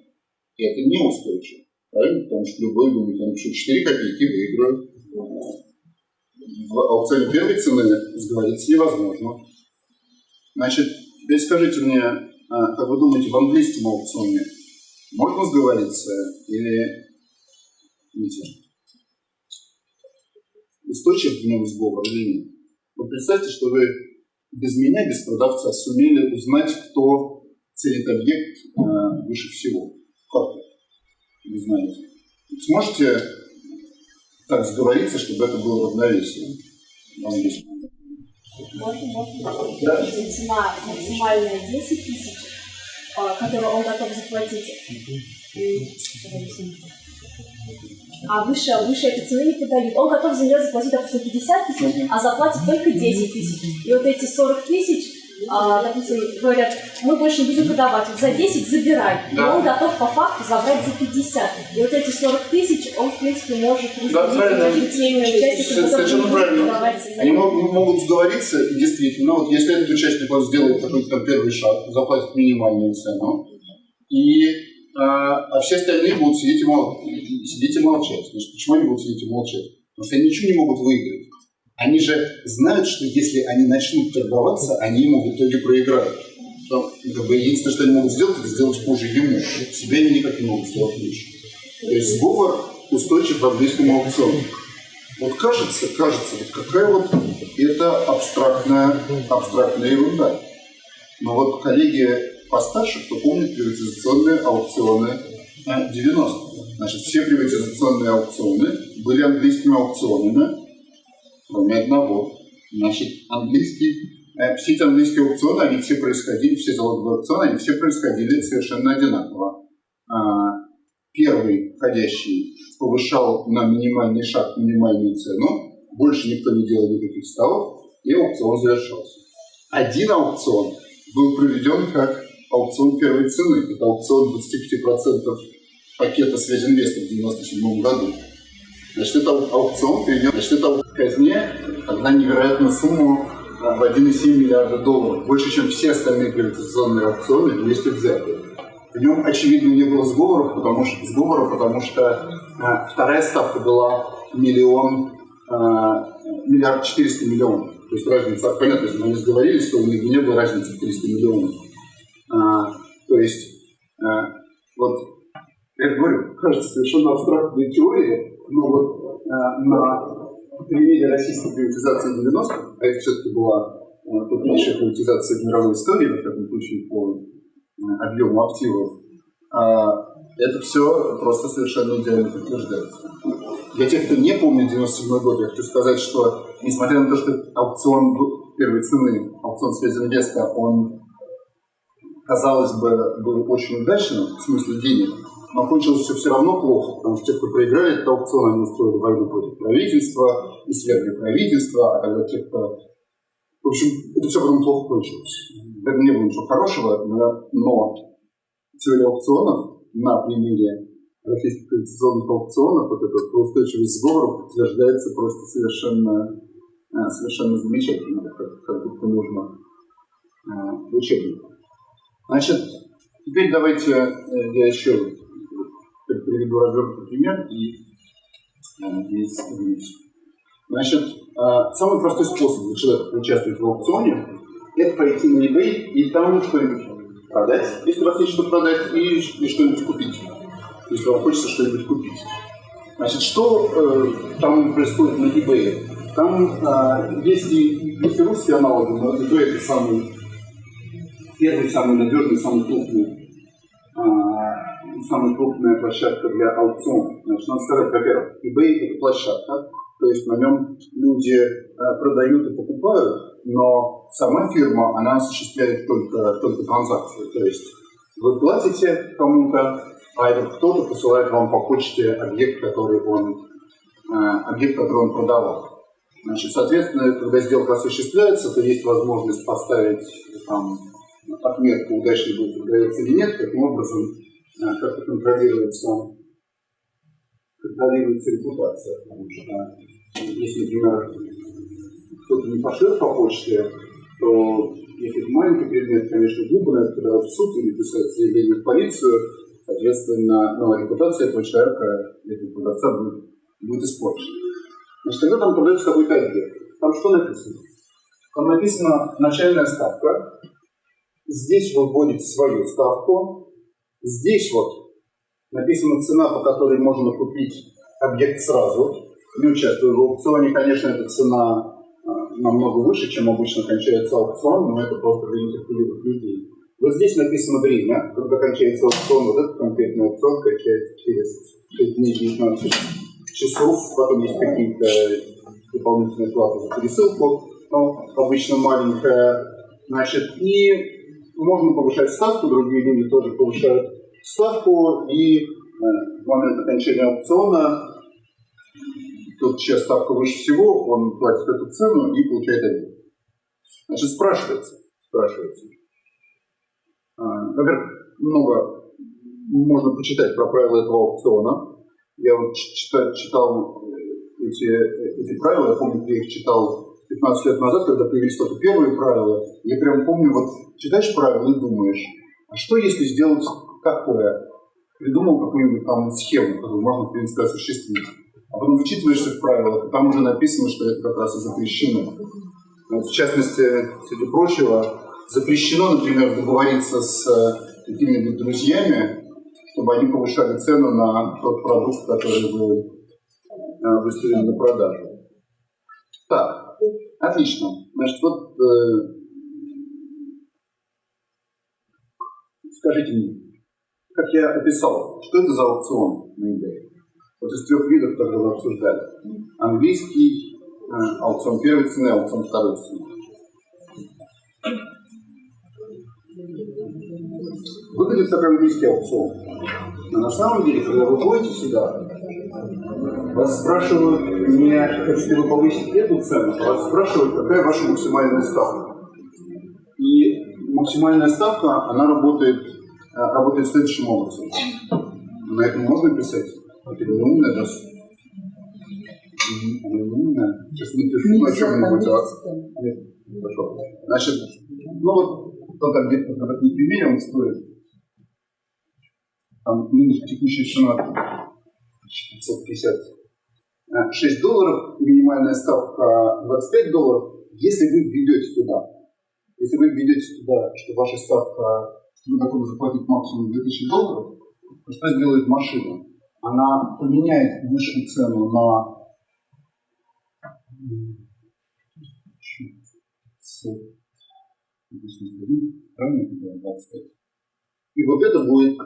это не устойчиво. Правильно? Потому что любой думает, я напишу 4 копейки, выиграю в аукционе первой цены сговориться невозможно. Значит, теперь скажите мне, а, как вы думаете, в английском аукционе можно сговориться или нельзя? Устойчив в нем сговор или нет? Вот представьте, что вы без меня, без продавца, сумели узнать, кто ценит объект э, выше всего. Как? Вы знаете. Сможете так сговориться, чтобы это было равновесие. Можно, можно. Да. Цена максимальная 10 тысяч, а, которую он готов заплатить. А выше, выше этой цены не подают. Он готов за нее заплатить, допустим, 50 тысяч, а заплатит только 10 тысяч. И вот эти 40 тысяч а, допустим, говорят, мы больше не будем продавать, вот за 10 забирай. Да. И он готов по факту забрать за 50. И вот эти 40 тысяч он, в принципе, может да, участниками, Совершенно правильно. Они могут, могут сговориться, действительно, вот если этот участник вот сделает какой-то там первый шаг, заплатит минимальную цену, и а, а все остальные будут сидеть и, мол, сидеть и молчать. Значит, почему они будут сидеть и молчать? Потому что они ничего не могут выиграть. Они же знают, что если они начнут торговаться, они ему в итоге проиграют. Но, как бы, единственное, что они могут сделать, это сделать хуже ему. Себе они никак не могут сделать лучше. То есть сговор устойчив в английском аукционе. Вот кажется, кажется, вот какая вот это абстрактная, абстрактная ерунда. Но вот коллеги постарше, кто помнит приватизационные аукционы 90-х. Значит, все приватизационные аукционы были английскими аукционами, кроме одного. Значит, английский, э, все эти английские аукционы, они все происходили, все залоговые аукционы, они все происходили совершенно одинаково. А, первый входящий повышал на минимальный шаг минимальную цену, больше никто не делал никаких ставок, и аукцион завершался. Один аукцион был проведен как аукцион первой цены. Это аукцион 25% пакета связинвеста в 1997 году. Значит, это аукцион перейдет, значит, это казне тогда невероятную сумму в 1,7 миллиарда долларов, больше, чем все остальные приватизационные аукционы вместе взятые. В нем, очевидно, не было сговоров, потому что, сговора, потому что а, вторая ставка была миллион, а, миллиард четыреста миллионов. То есть разница, понятно, если они сговорились, то у них не было разницы в 300 миллионов. А, то есть, а, вот, я говорю, кажется, совершенно абстрактная теория, но вот а, на примере российской приватизации 90-х, а это все-таки была крупнейшая приватизация в мировой истории, во всяком случае, по объему активов, это все просто совершенно идеально подтверждается. Для тех, кто не помнит 97 год, я хочу сказать, что несмотря на то, что аукцион первой цены, аукцион связи инвеста, он, казалось бы, был очень удачным в смысле денег, но кончилось все все равно плохо, потому что те, кто проиграли этот аукцион, они устроили войну против правительства и свергли правительство, а тогда те, кто... В общем, это все потом плохо кончилось. Это не было ничего хорошего, но, но теория аукционов на примере российских конституционных аукционов, вот этот устойчивость сговоров утверждается просто совершенно, э, совершенно замечательно, как, как будто нужно э, в учебниках. Значит, теперь давайте э, я еще приведу развернутый пример и здесь Значит, самый простой способ для человека участвовать в аукционе – это пойти на eBay и там что-нибудь продать, если у вас есть что продать, и, и что-нибудь купить если вам хочется что-нибудь купить. Значит, что э, там происходит на eBay? Там э, есть, и, есть и русские аналоги, но eBay это самый первый, самый надежный, самый крупный, э, самая крупная площадка для аукциона. Значит, надо сказать, во-первых, eBay это площадка, то есть на нем люди э, продают и покупают, но сама фирма, она осуществляет только, только транзакции. То есть вы платите кому-то, а этот кто-то посылает вам по почте объект, который он, э, объект, который он продавал. Значит, соответственно, когда сделка осуществляется, то есть возможность поставить там, отметку, удачный будет продается или нет, таким образом э, как-то контролируется, контролируется репутация. Потому что если, например, кто-то не пошлет по почте, то если это маленький предмет, конечно, глупо на это подавать в суд или писать заявление в полицию, Соответственно, ну, репутация этого человека, этого продавца будет, будет испорчена. Значит, когда там продается какой-то объект, там что написано? Там написана начальная ставка. Здесь вы вводите свою ставку. Здесь вот написана цена, по которой можно купить объект сразу. Не участвуя в аукционе, конечно, эта цена а, намного выше, чем обычно кончается аукцион, но это просто для нетерпеливых людей. Вот здесь написано время, когда кончается аукцион, вот этот конкретный аукцион кончается через 6 дней 19 часов, потом есть какие-то дополнительные платы за пересылку, но обычно маленькая, значит, и можно повышать ставку, другие люди тоже повышают ставку, и э, в момент окончания аукциона тот, чья ставка выше всего, он платит эту цену и получает один. Значит, спрашивается, спрашивается, а, во-первых, много можно почитать про правила этого аукциона. Я вот читал, читал э, эти, эти правила, я помню, я их читал 15 лет назад, когда появились только первые правила. Я прям помню, вот читаешь правила и думаешь, а что если сделать такое? Придумал какую-нибудь там схему, которую можно, в принципе, осуществить. А потом вычитываешься в правилах, и там уже написано, что это как раз и запрещено. В частности, среди прочего, запрещено, например, договориться с э, какими-нибудь друзьями, чтобы они повышали цену на тот продукт, который вы э, выставили на продажу. Так, отлично. Значит, вот э, скажите мне, как я описал, что это за аукцион на eBay? Вот из трех видов, которые вы обсуждали. Английский э, аукцион первой цены, аукцион второй цены. выглядит как английский аукцион. Но на самом деле, когда вы ходите сюда, вас спрашивают не хотите вы повысить эту цену, вас спрашивают, какая ваша максимальная ставка. И максимальная ставка, она работает, э, работает следующим образом. На этом можно писать? Это умная, да? Она умная. Сейчас напишу на чем-нибудь. А? Хорошо. Значит, ну вот, кто там где-то не примерил, он стоит там нынешняя текущая цена 556 долларов, минимальная ставка 25 долларов. Если вы введете туда, если вы введете туда, что ваша ставка, что вы готовы заплатить максимум 2000 долларов, то что сделает машина? Она поменяет высшую цену на правильно, 25. И вот это будет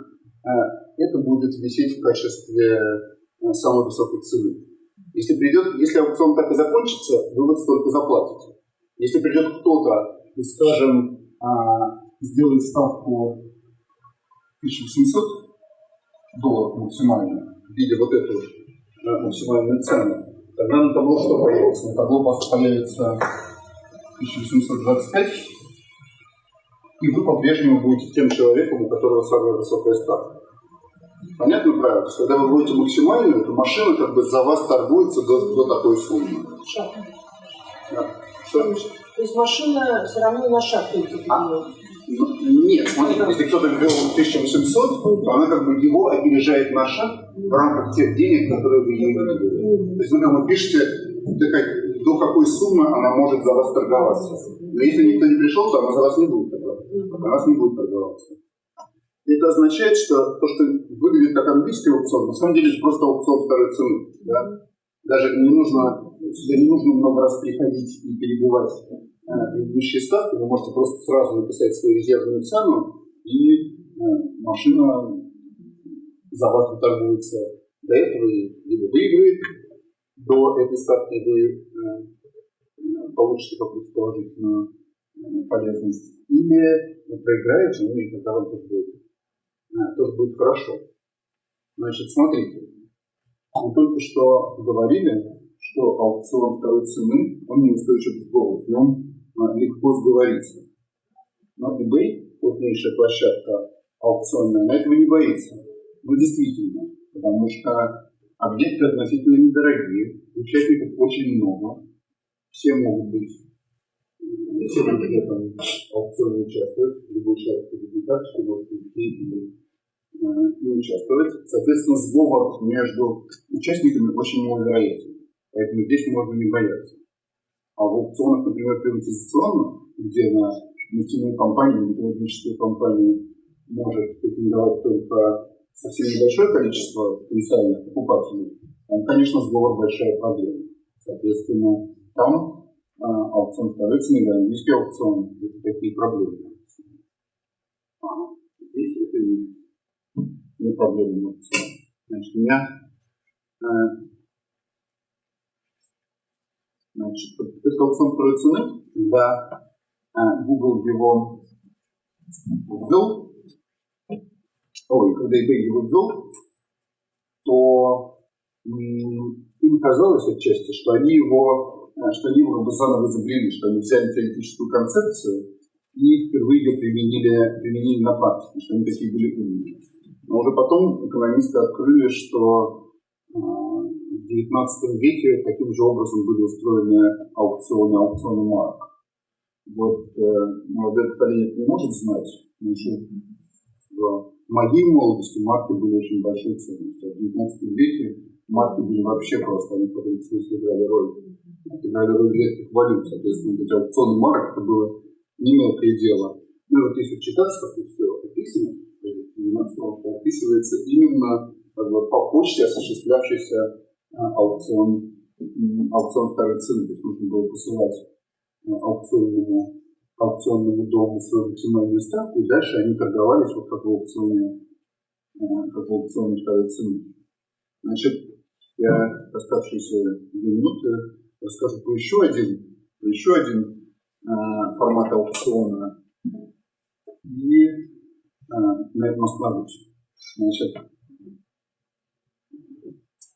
Э, это будет висеть в качестве э, самой высокой цены. Если придет, если аукцион так и закончится, вы вот столько заплатите. Если придет кто-то и, скажем, а, сделает ставку 1800, долларов максимально в виде вот этой э, максимальной цены, тогда на табло что появится? На табло появится 1825, и вы по-прежнему будете тем человеком, у которого самая высокая ставка. Понятно правильно? То есть, когда вы будете максимальную, то машина как бы за вас торгуется до, до такой суммы. Шаг. Да. Что? То есть машина все равно на шаг перейдет. Ну, Нет, смотрите, если кто-то ввел 1800, то она как бы его опережает на шаг в рамках тех денег, которые вы ей выделили. То есть вы как бы пишете, до какой суммы она может за вас торговаться. Но если никто не пришел, то она за вас не будет торговаться. Она вас не будет торговаться. Это означает, что то, что выглядит как английский аукцион, на самом деле это просто аукцион второй цены. Да? Даже не нужно, сюда не нужно много раз приходить и перебивать э, предыдущие ставки, вы можете просто сразу написать свою резервную цену, и э, машина за вас торгуется до этого, либо выиграет до этой ставки, вы э, получите какую-то положительную э, полезность, или проиграете, ну и тогда вам будет, тоже будет хорошо. Значит, смотрите, мы только что говорили, что аукцион второй цены, он неустойчив к сговору, в нем а, легко сговориться. Но eBay, крупнейшая площадка аукционная, она этого не боится. Ну, действительно, потому что объекты относительно недорогие, участников очень много, все могут быть, все в этом аукционе участвовать, любой человек победит карточку, может прийти и э, и участвовать. Соответственно, сговор между участниками очень маловероятен. Поэтому здесь можно не бояться. А в аукционах, например, приватизационных, где на нефтяную компанию, металлургическую компанию может претендовать только совсем небольшое количество потенциальных покупателей, там, конечно, сговор большая проблема. Соответственно, там а, аукцион второй цены или английский аукцион это такие проблемы. А здесь это не не проблема. Значит, у меня э, значит, аукцион второй цены, когда э, Google его ввел, ой, когда eBay его ввел, то им казалось отчасти, что они его, э, что они его заново изобрели, что они взяли теоретическую концепцию и впервые ее применили, применили на практике, что они такие были умные. Но уже потом экономисты открыли, что э, в XIX веке таким же образом были устроены аукционы, аукционы марок. Вот э, молодое поколение не может знать, но еще в моей молодости марки были очень большой ценностью. А в XIX веке марки были вообще просто, они в каком смысле играли роль. Играли роль редких валют. Соответственно, вот эти аукционы марок, это было не мелкое дело. Ну вот если читаться, как все описано, то описывается именно как бы, по почте осуществлявшийся а, аукцион, аукцион второй цены. То есть нужно было посылать а, аукционному, аукционному дому свою максимальную ставку, и дальше они торговались вот как в аукционе, а, как в аукционе второй цены. Значит, я оставшиеся две минуты расскажу про еще один, про еще один формат аукциона. И на этом остановлюсь. Значит,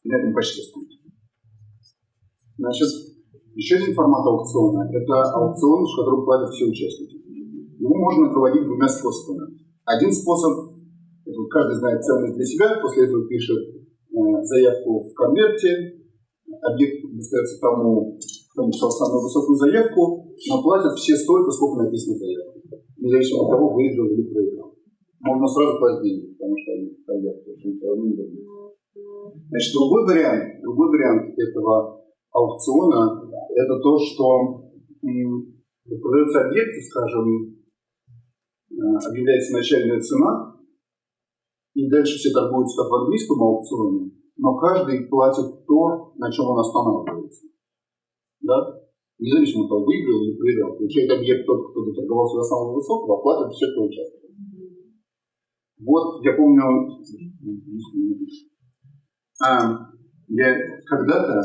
на этом почти остановлюсь. Значит, еще один формат аукциона – это аукцион, в котором платят все участники. Его можно проводить двумя способами. Один способ – это каждый знает ценность для себя, после этого пишет э, заявку в конверте, объект достается тому, кто написал самую высокую заявку, но платят все столько, сколько написано в заявке, независимо от того, выиграл или проиграл. Можно сразу деньги, потому что они проиграют, потому что все равно не дадут. Значит, другой вариант, другой вариант этого аукциона – это то, что продается объект, скажем, э, объявляется начальная цена, и дальше все торгуются как в английском аукционе, но каждый платит то, на чем он останавливается. Да? Независимо того, выиграл или проиграл. Получает объект тот, кто доторговался до самого высокого, а платит все, кто участвует. Вот, я помню, а, я когда-то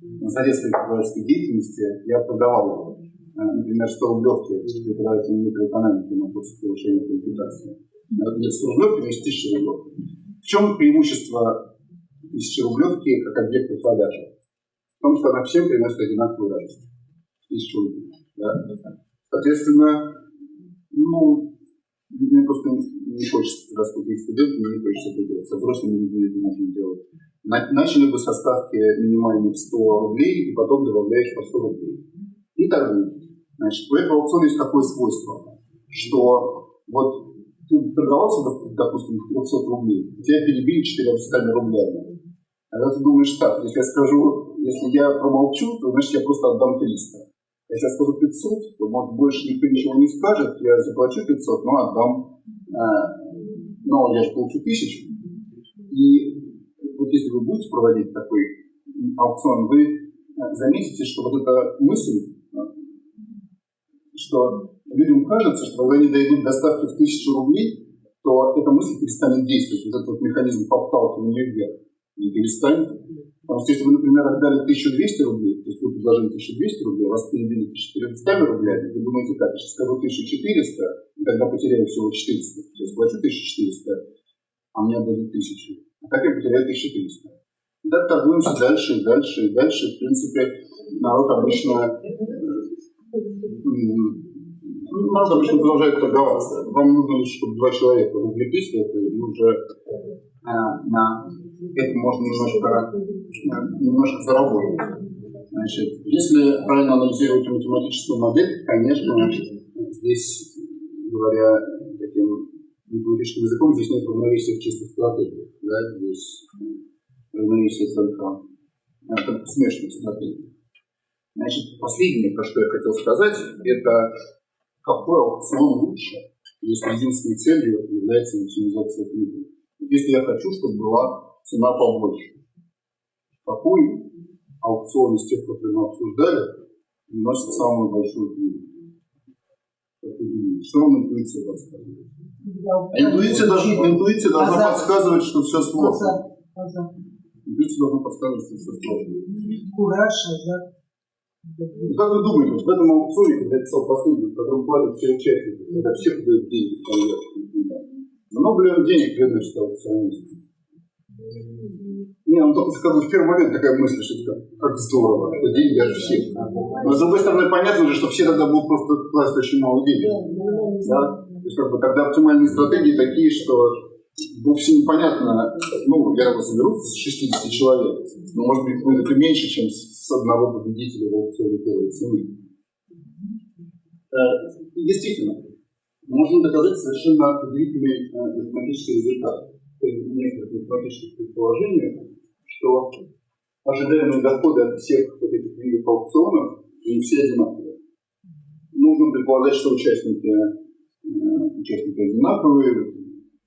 на советской преподавательской деятельности я продавал, а, например, 100 рублевки преподавателям микроэкономики на курсе повышения квалификации. Нет, 100 рублевки, есть 1000 рублевки. В чем преимущество тысячи рублевки как объекта продажи? В том, что она всем приносит одинаковую радость. Тысячу рублей. Да? Соответственно, ну, мне просто не хочется, тут есть студенты, мне не хочется это делать. Со взрослыми людьми это можно делать. Начали бы со ставки минимальной в 100 рублей, и потом добавляешь по 100 рублей. И торгуешь. Значит, у этого аукциона есть такое свойство, что вот ты торговался, допустим, 300 рублей, тебя перебили 400 рублями. А когда ты думаешь так, если я скажу, если я промолчу, то значит я просто отдам 300. Если я скажу 500, то может больше никто ничего не скажет, я заплачу 500, но отдам, но я же получу 1000. И вот если вы будете проводить такой аукцион, вы э, заметите, что вот эта мысль, что людям кажется, что когда они дойдут до ставки в тысячу рублей, то эта мысль перестанет действовать, вот этот вот механизм подталкивания вверх не перестанет. Потому что если вы, например, отдали 1200 рублей, то есть вы предложили 1200 рублей, вас перебили 1400 рублями, вы думаете, так, я сейчас скажу 1400, и тогда потеряю всего 400. То есть плачу 1400, а мне отдадут 1000. А так я потеряю 1300. И так торгуемся дальше и дальше и дальше. В принципе, народ обычно народ обычно продолжает торговаться. Вам нужно лишь, чтобы два человека увлеклись это, и уже а, на это можно немножко, немножко заработать. Значит, если правильно анализировать математическую модель, конечно, здесь, говоря таким математическим языком, здесь нет равновесия в чистых стратегиях. Да? Здесь равновесие только это смешанных стратегий. Значит, последнее, про что я хотел сказать, это какой аукцион лучше, если единственной целью является максимизация прибыли. Если я хочу, чтобы была цена побольше. Какой аукцион из тех, которые мы обсуждали, приносит самую большую прибыль? Что вам интуиция подсказывает? Интуиция, даже, интуиция должна подсказывать, что все сложно. Интуиция должна подсказывать, что все сложно. Кураж, да. Ну, как вы думаете, вот в этом аукционе, когда я писал последний, в котором платят все участники, когда все дают деньги в конверт, много ли он денег приносит аукционисту? Не, ну только как бы в первый момент такая мысль, что как, как здорово, что деньги от всех. Но с другой стороны, понятно же, что все тогда будут просто класть очень мало денег. Да? То есть как бы тогда оптимальные стратегии такие, что вовсе непонятно, ну, я соберу с 60 человек, но может быть будет это меньше, чем с одного победителя в аукционе первой цены. Э, действительно, можно доказать совершенно удивительный э, математический результат некоторых математических предположениях, что ожидаемые доходы от всех вот этих видов аукционов, они все одинаковые. Нужно предполагать, что участники, э, участники одинаковые,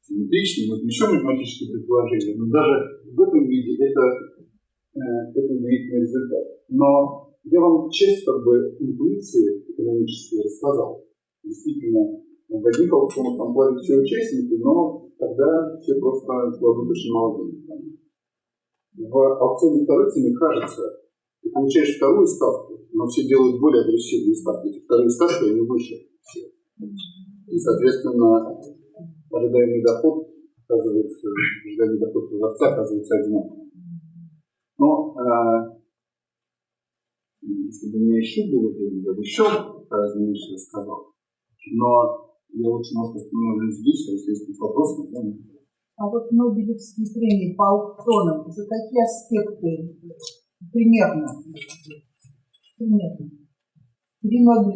симметричные, может еще математические предположения, но даже в этом виде это, э, это удивительный результат. Но я вам часть как бы интуиции экономической рассказал. Действительно, одних аукционах там платят все участники, но тогда все просто кладут очень мало денег. В аукционе второй цены кажется, ты получаешь вторую ставку, но все делают более агрессивные ставки. Эти вторые ставки, они выше всех. И, соответственно, ожидаемый доход оказывается, ожидаемый доход продавца оказывается одинаковым. Но э, если бы у меня еще было время, я бы еще разные вещи рассказал. Но я лучше, может, остановлюсь здесь, если есть вопросы, то А вот Нобелевские премии по аукционам, за какие аспекты примерно? Примерно.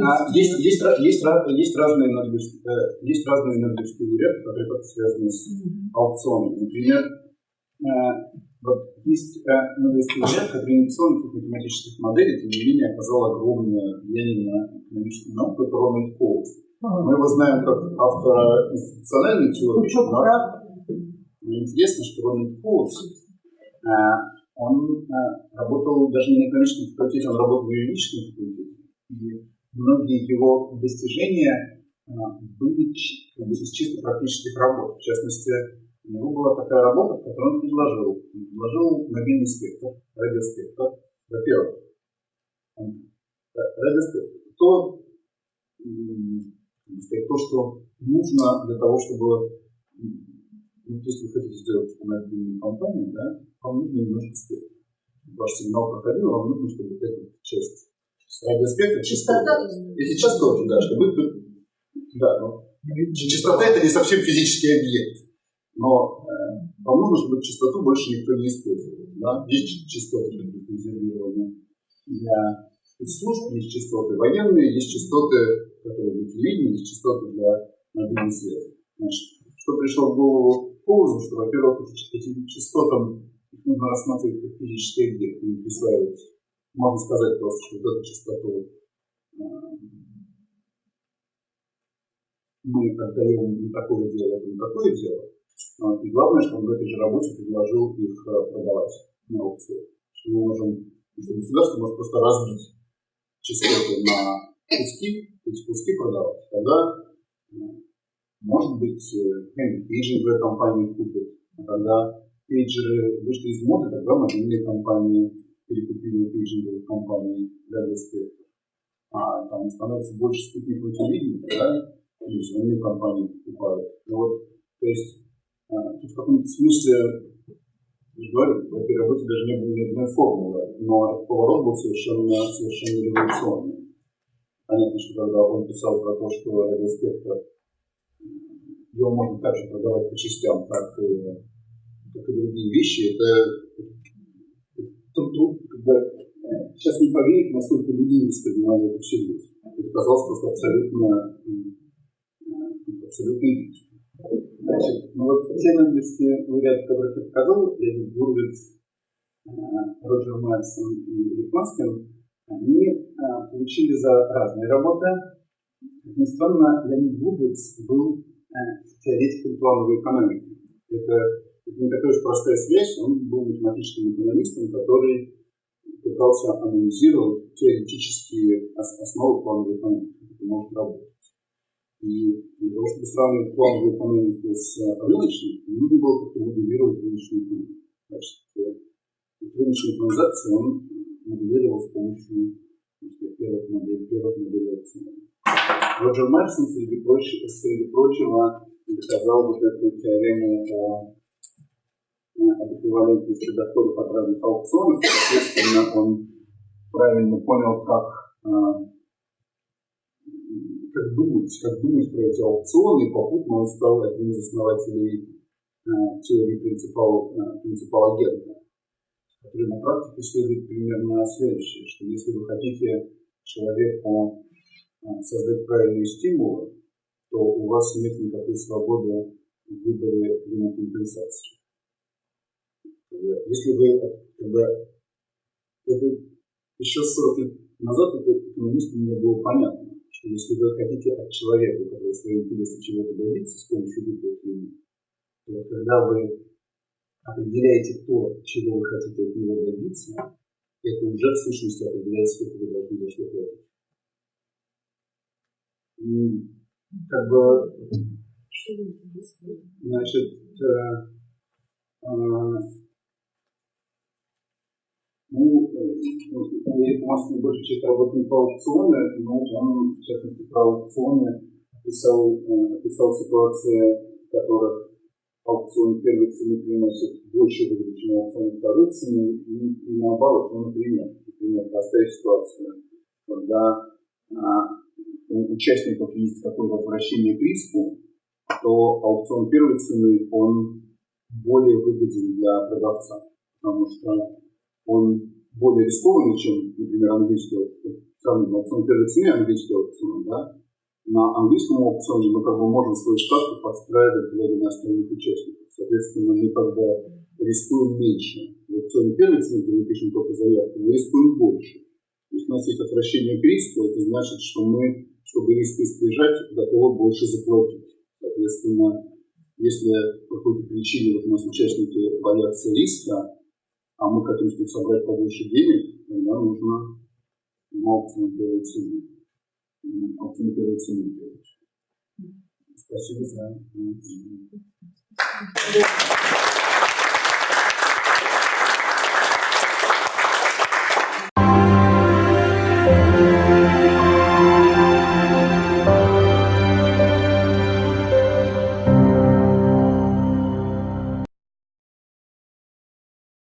А, есть, есть, есть, есть, разные Нобелевские, э, есть разные Нобелевские лауреаты, которые как связаны с аукционами. Например, э, вот есть э, Нобелевский лауреат, который инновационных математических моделей, тем не менее, оказал огромное влияние на экономическую науку, это Рональд Коулс. Мы его знаем как автора институциональной теории. Но интересно, что Рональд Коутс, он работал даже не на экономическом факультете, он работал в юридическом факультете. И многие его достижения были из чисто практических работ. В частности, у него была такая работа, в которой он предложил. Он предложил мобильный спектр, радиоспектр. Во-первых, радиоспектр. То то, что нужно для того, чтобы ну, если вы хотите сделать мобильную компанию, да, вам нужно немножко спектра. Ваш сигнал проходил, вам нужно, чтобы эта часть радиоспектра, частота, эти частоты, да, чтобы да, ну, частота это не совсем физический объект, но э, вам нужно, чтобы частоту больше никто не использовал. Да? Есть частоты резервированные для спецслужб, есть частоты военные, есть частоты, которые для телевидения, есть частоты для мобильной связи. Значит, что пришло в голову Коузу, что, во-первых, эти, эти частотам их нужно рассматривать как физический объект, и присваивать. Можно сказать просто, что вот эту частоту э, мы отдаем не такое дело, это не такое дело. И главное, что он в этой же работе предложил их э, продавать на аукционе. Что мы можем, что государство может просто разбить частоты на куски, эти куски продавать. Тогда, э, может быть, э, пейджинговая компания купит, а когда пейджеры вышли из моды, тогда мобильные компании перекупили пейджинговые компании для спектра. А там становится больше спутникового телевидения, да, телевизионные компании покупают. Ну, вот, то есть, а, в каком-то смысле, я же говорю, в этой работе даже не было ни одной формулы, но поворот был совершенно, совершенно революционный. Понятно, что когда он писал про то, что радиоспектр его можно также продавать по частям, как и, как и другие вещи, это, тут, тут как бы, сейчас не поверить, насколько люди воспринимали это всерьез. Это казалось просто абсолютно абсолютно идентичны. Значит, ну вот те английские лауреаты, которых я показал, Леонид Гурвиц, э, Роджер Мальсон и Рик Маскин, они а, получили за разные работы. Как ни странно, Леонид Гурвиц был а, теоретиком плановой экономики. Это, это не такая уж простая связь, он был математическим экономистом, который пытался анализировать теоретические основы плановой экономики, как это может работать. И для того, чтобы сравнивать плановую экономику с рыночной, нужно было как-то моделировать рыночную экономику. Значит, рыночную транзакцию он моделировал с помощью сказать, первых моделей, первых моделей акционов. Роджер Мэрсон, среди прочего, среди прочего доказал вот эту теорему о об эквивалентности доходов от разных аукционов. Соответственно, он правильно понял, как как думать, как думать про эти аукционы, и попутно он стал одним из основателей э, теории принципал, э, принципал агента, который на практике следует примерно следующее, что если вы хотите человеку э, создать правильные стимулы, то у вас нет никакой свободы в выборе ему компенсации. Если вы, когда это еще 40 лет назад это экономистам не было понятно что если вы хотите от человека, который свои интересы чего-то добиться с помощью выплат ему, то когда вы определяете то, чего вы хотите от него добиться, это уже в сущности определяет, сколько вы должны за что платить. Как бы, значит, э, э, ну, у нас большая часть работы по аукционы, но он, в частности, про аукционы описал, э, описал ситуации, в которых аукцион первой цены приносит больше выгоды, чем аукцион второй цены, и, и наоборот. Ну, например, например, простая ситуация, когда а, у участников есть какое-то отвращение к риску, то аукцион первой цены, он более выгоден для продавца, потому что он более рискованный, чем, например, английский аукцион. Сравним аукцион первой цены английский аукцион, да? На английском аукционе мы как бы можем свою ставку подстраивать, глядя на остальных участников. Соответственно, мы как бы рискуем меньше. В аукционе первой цены, где мы пишем только заявку, мы рискуем больше. То есть у нас есть отвращение к риску, это значит, что мы, чтобы риск избежать, готовы больше заплатить. Соответственно, если по какой-то причине вот у нас участники боятся риска, а мы хотим с них собрать побольше денег, тогда нужно аукцион первой цены. Аукцион первой цены делать. Спасибо за внимание.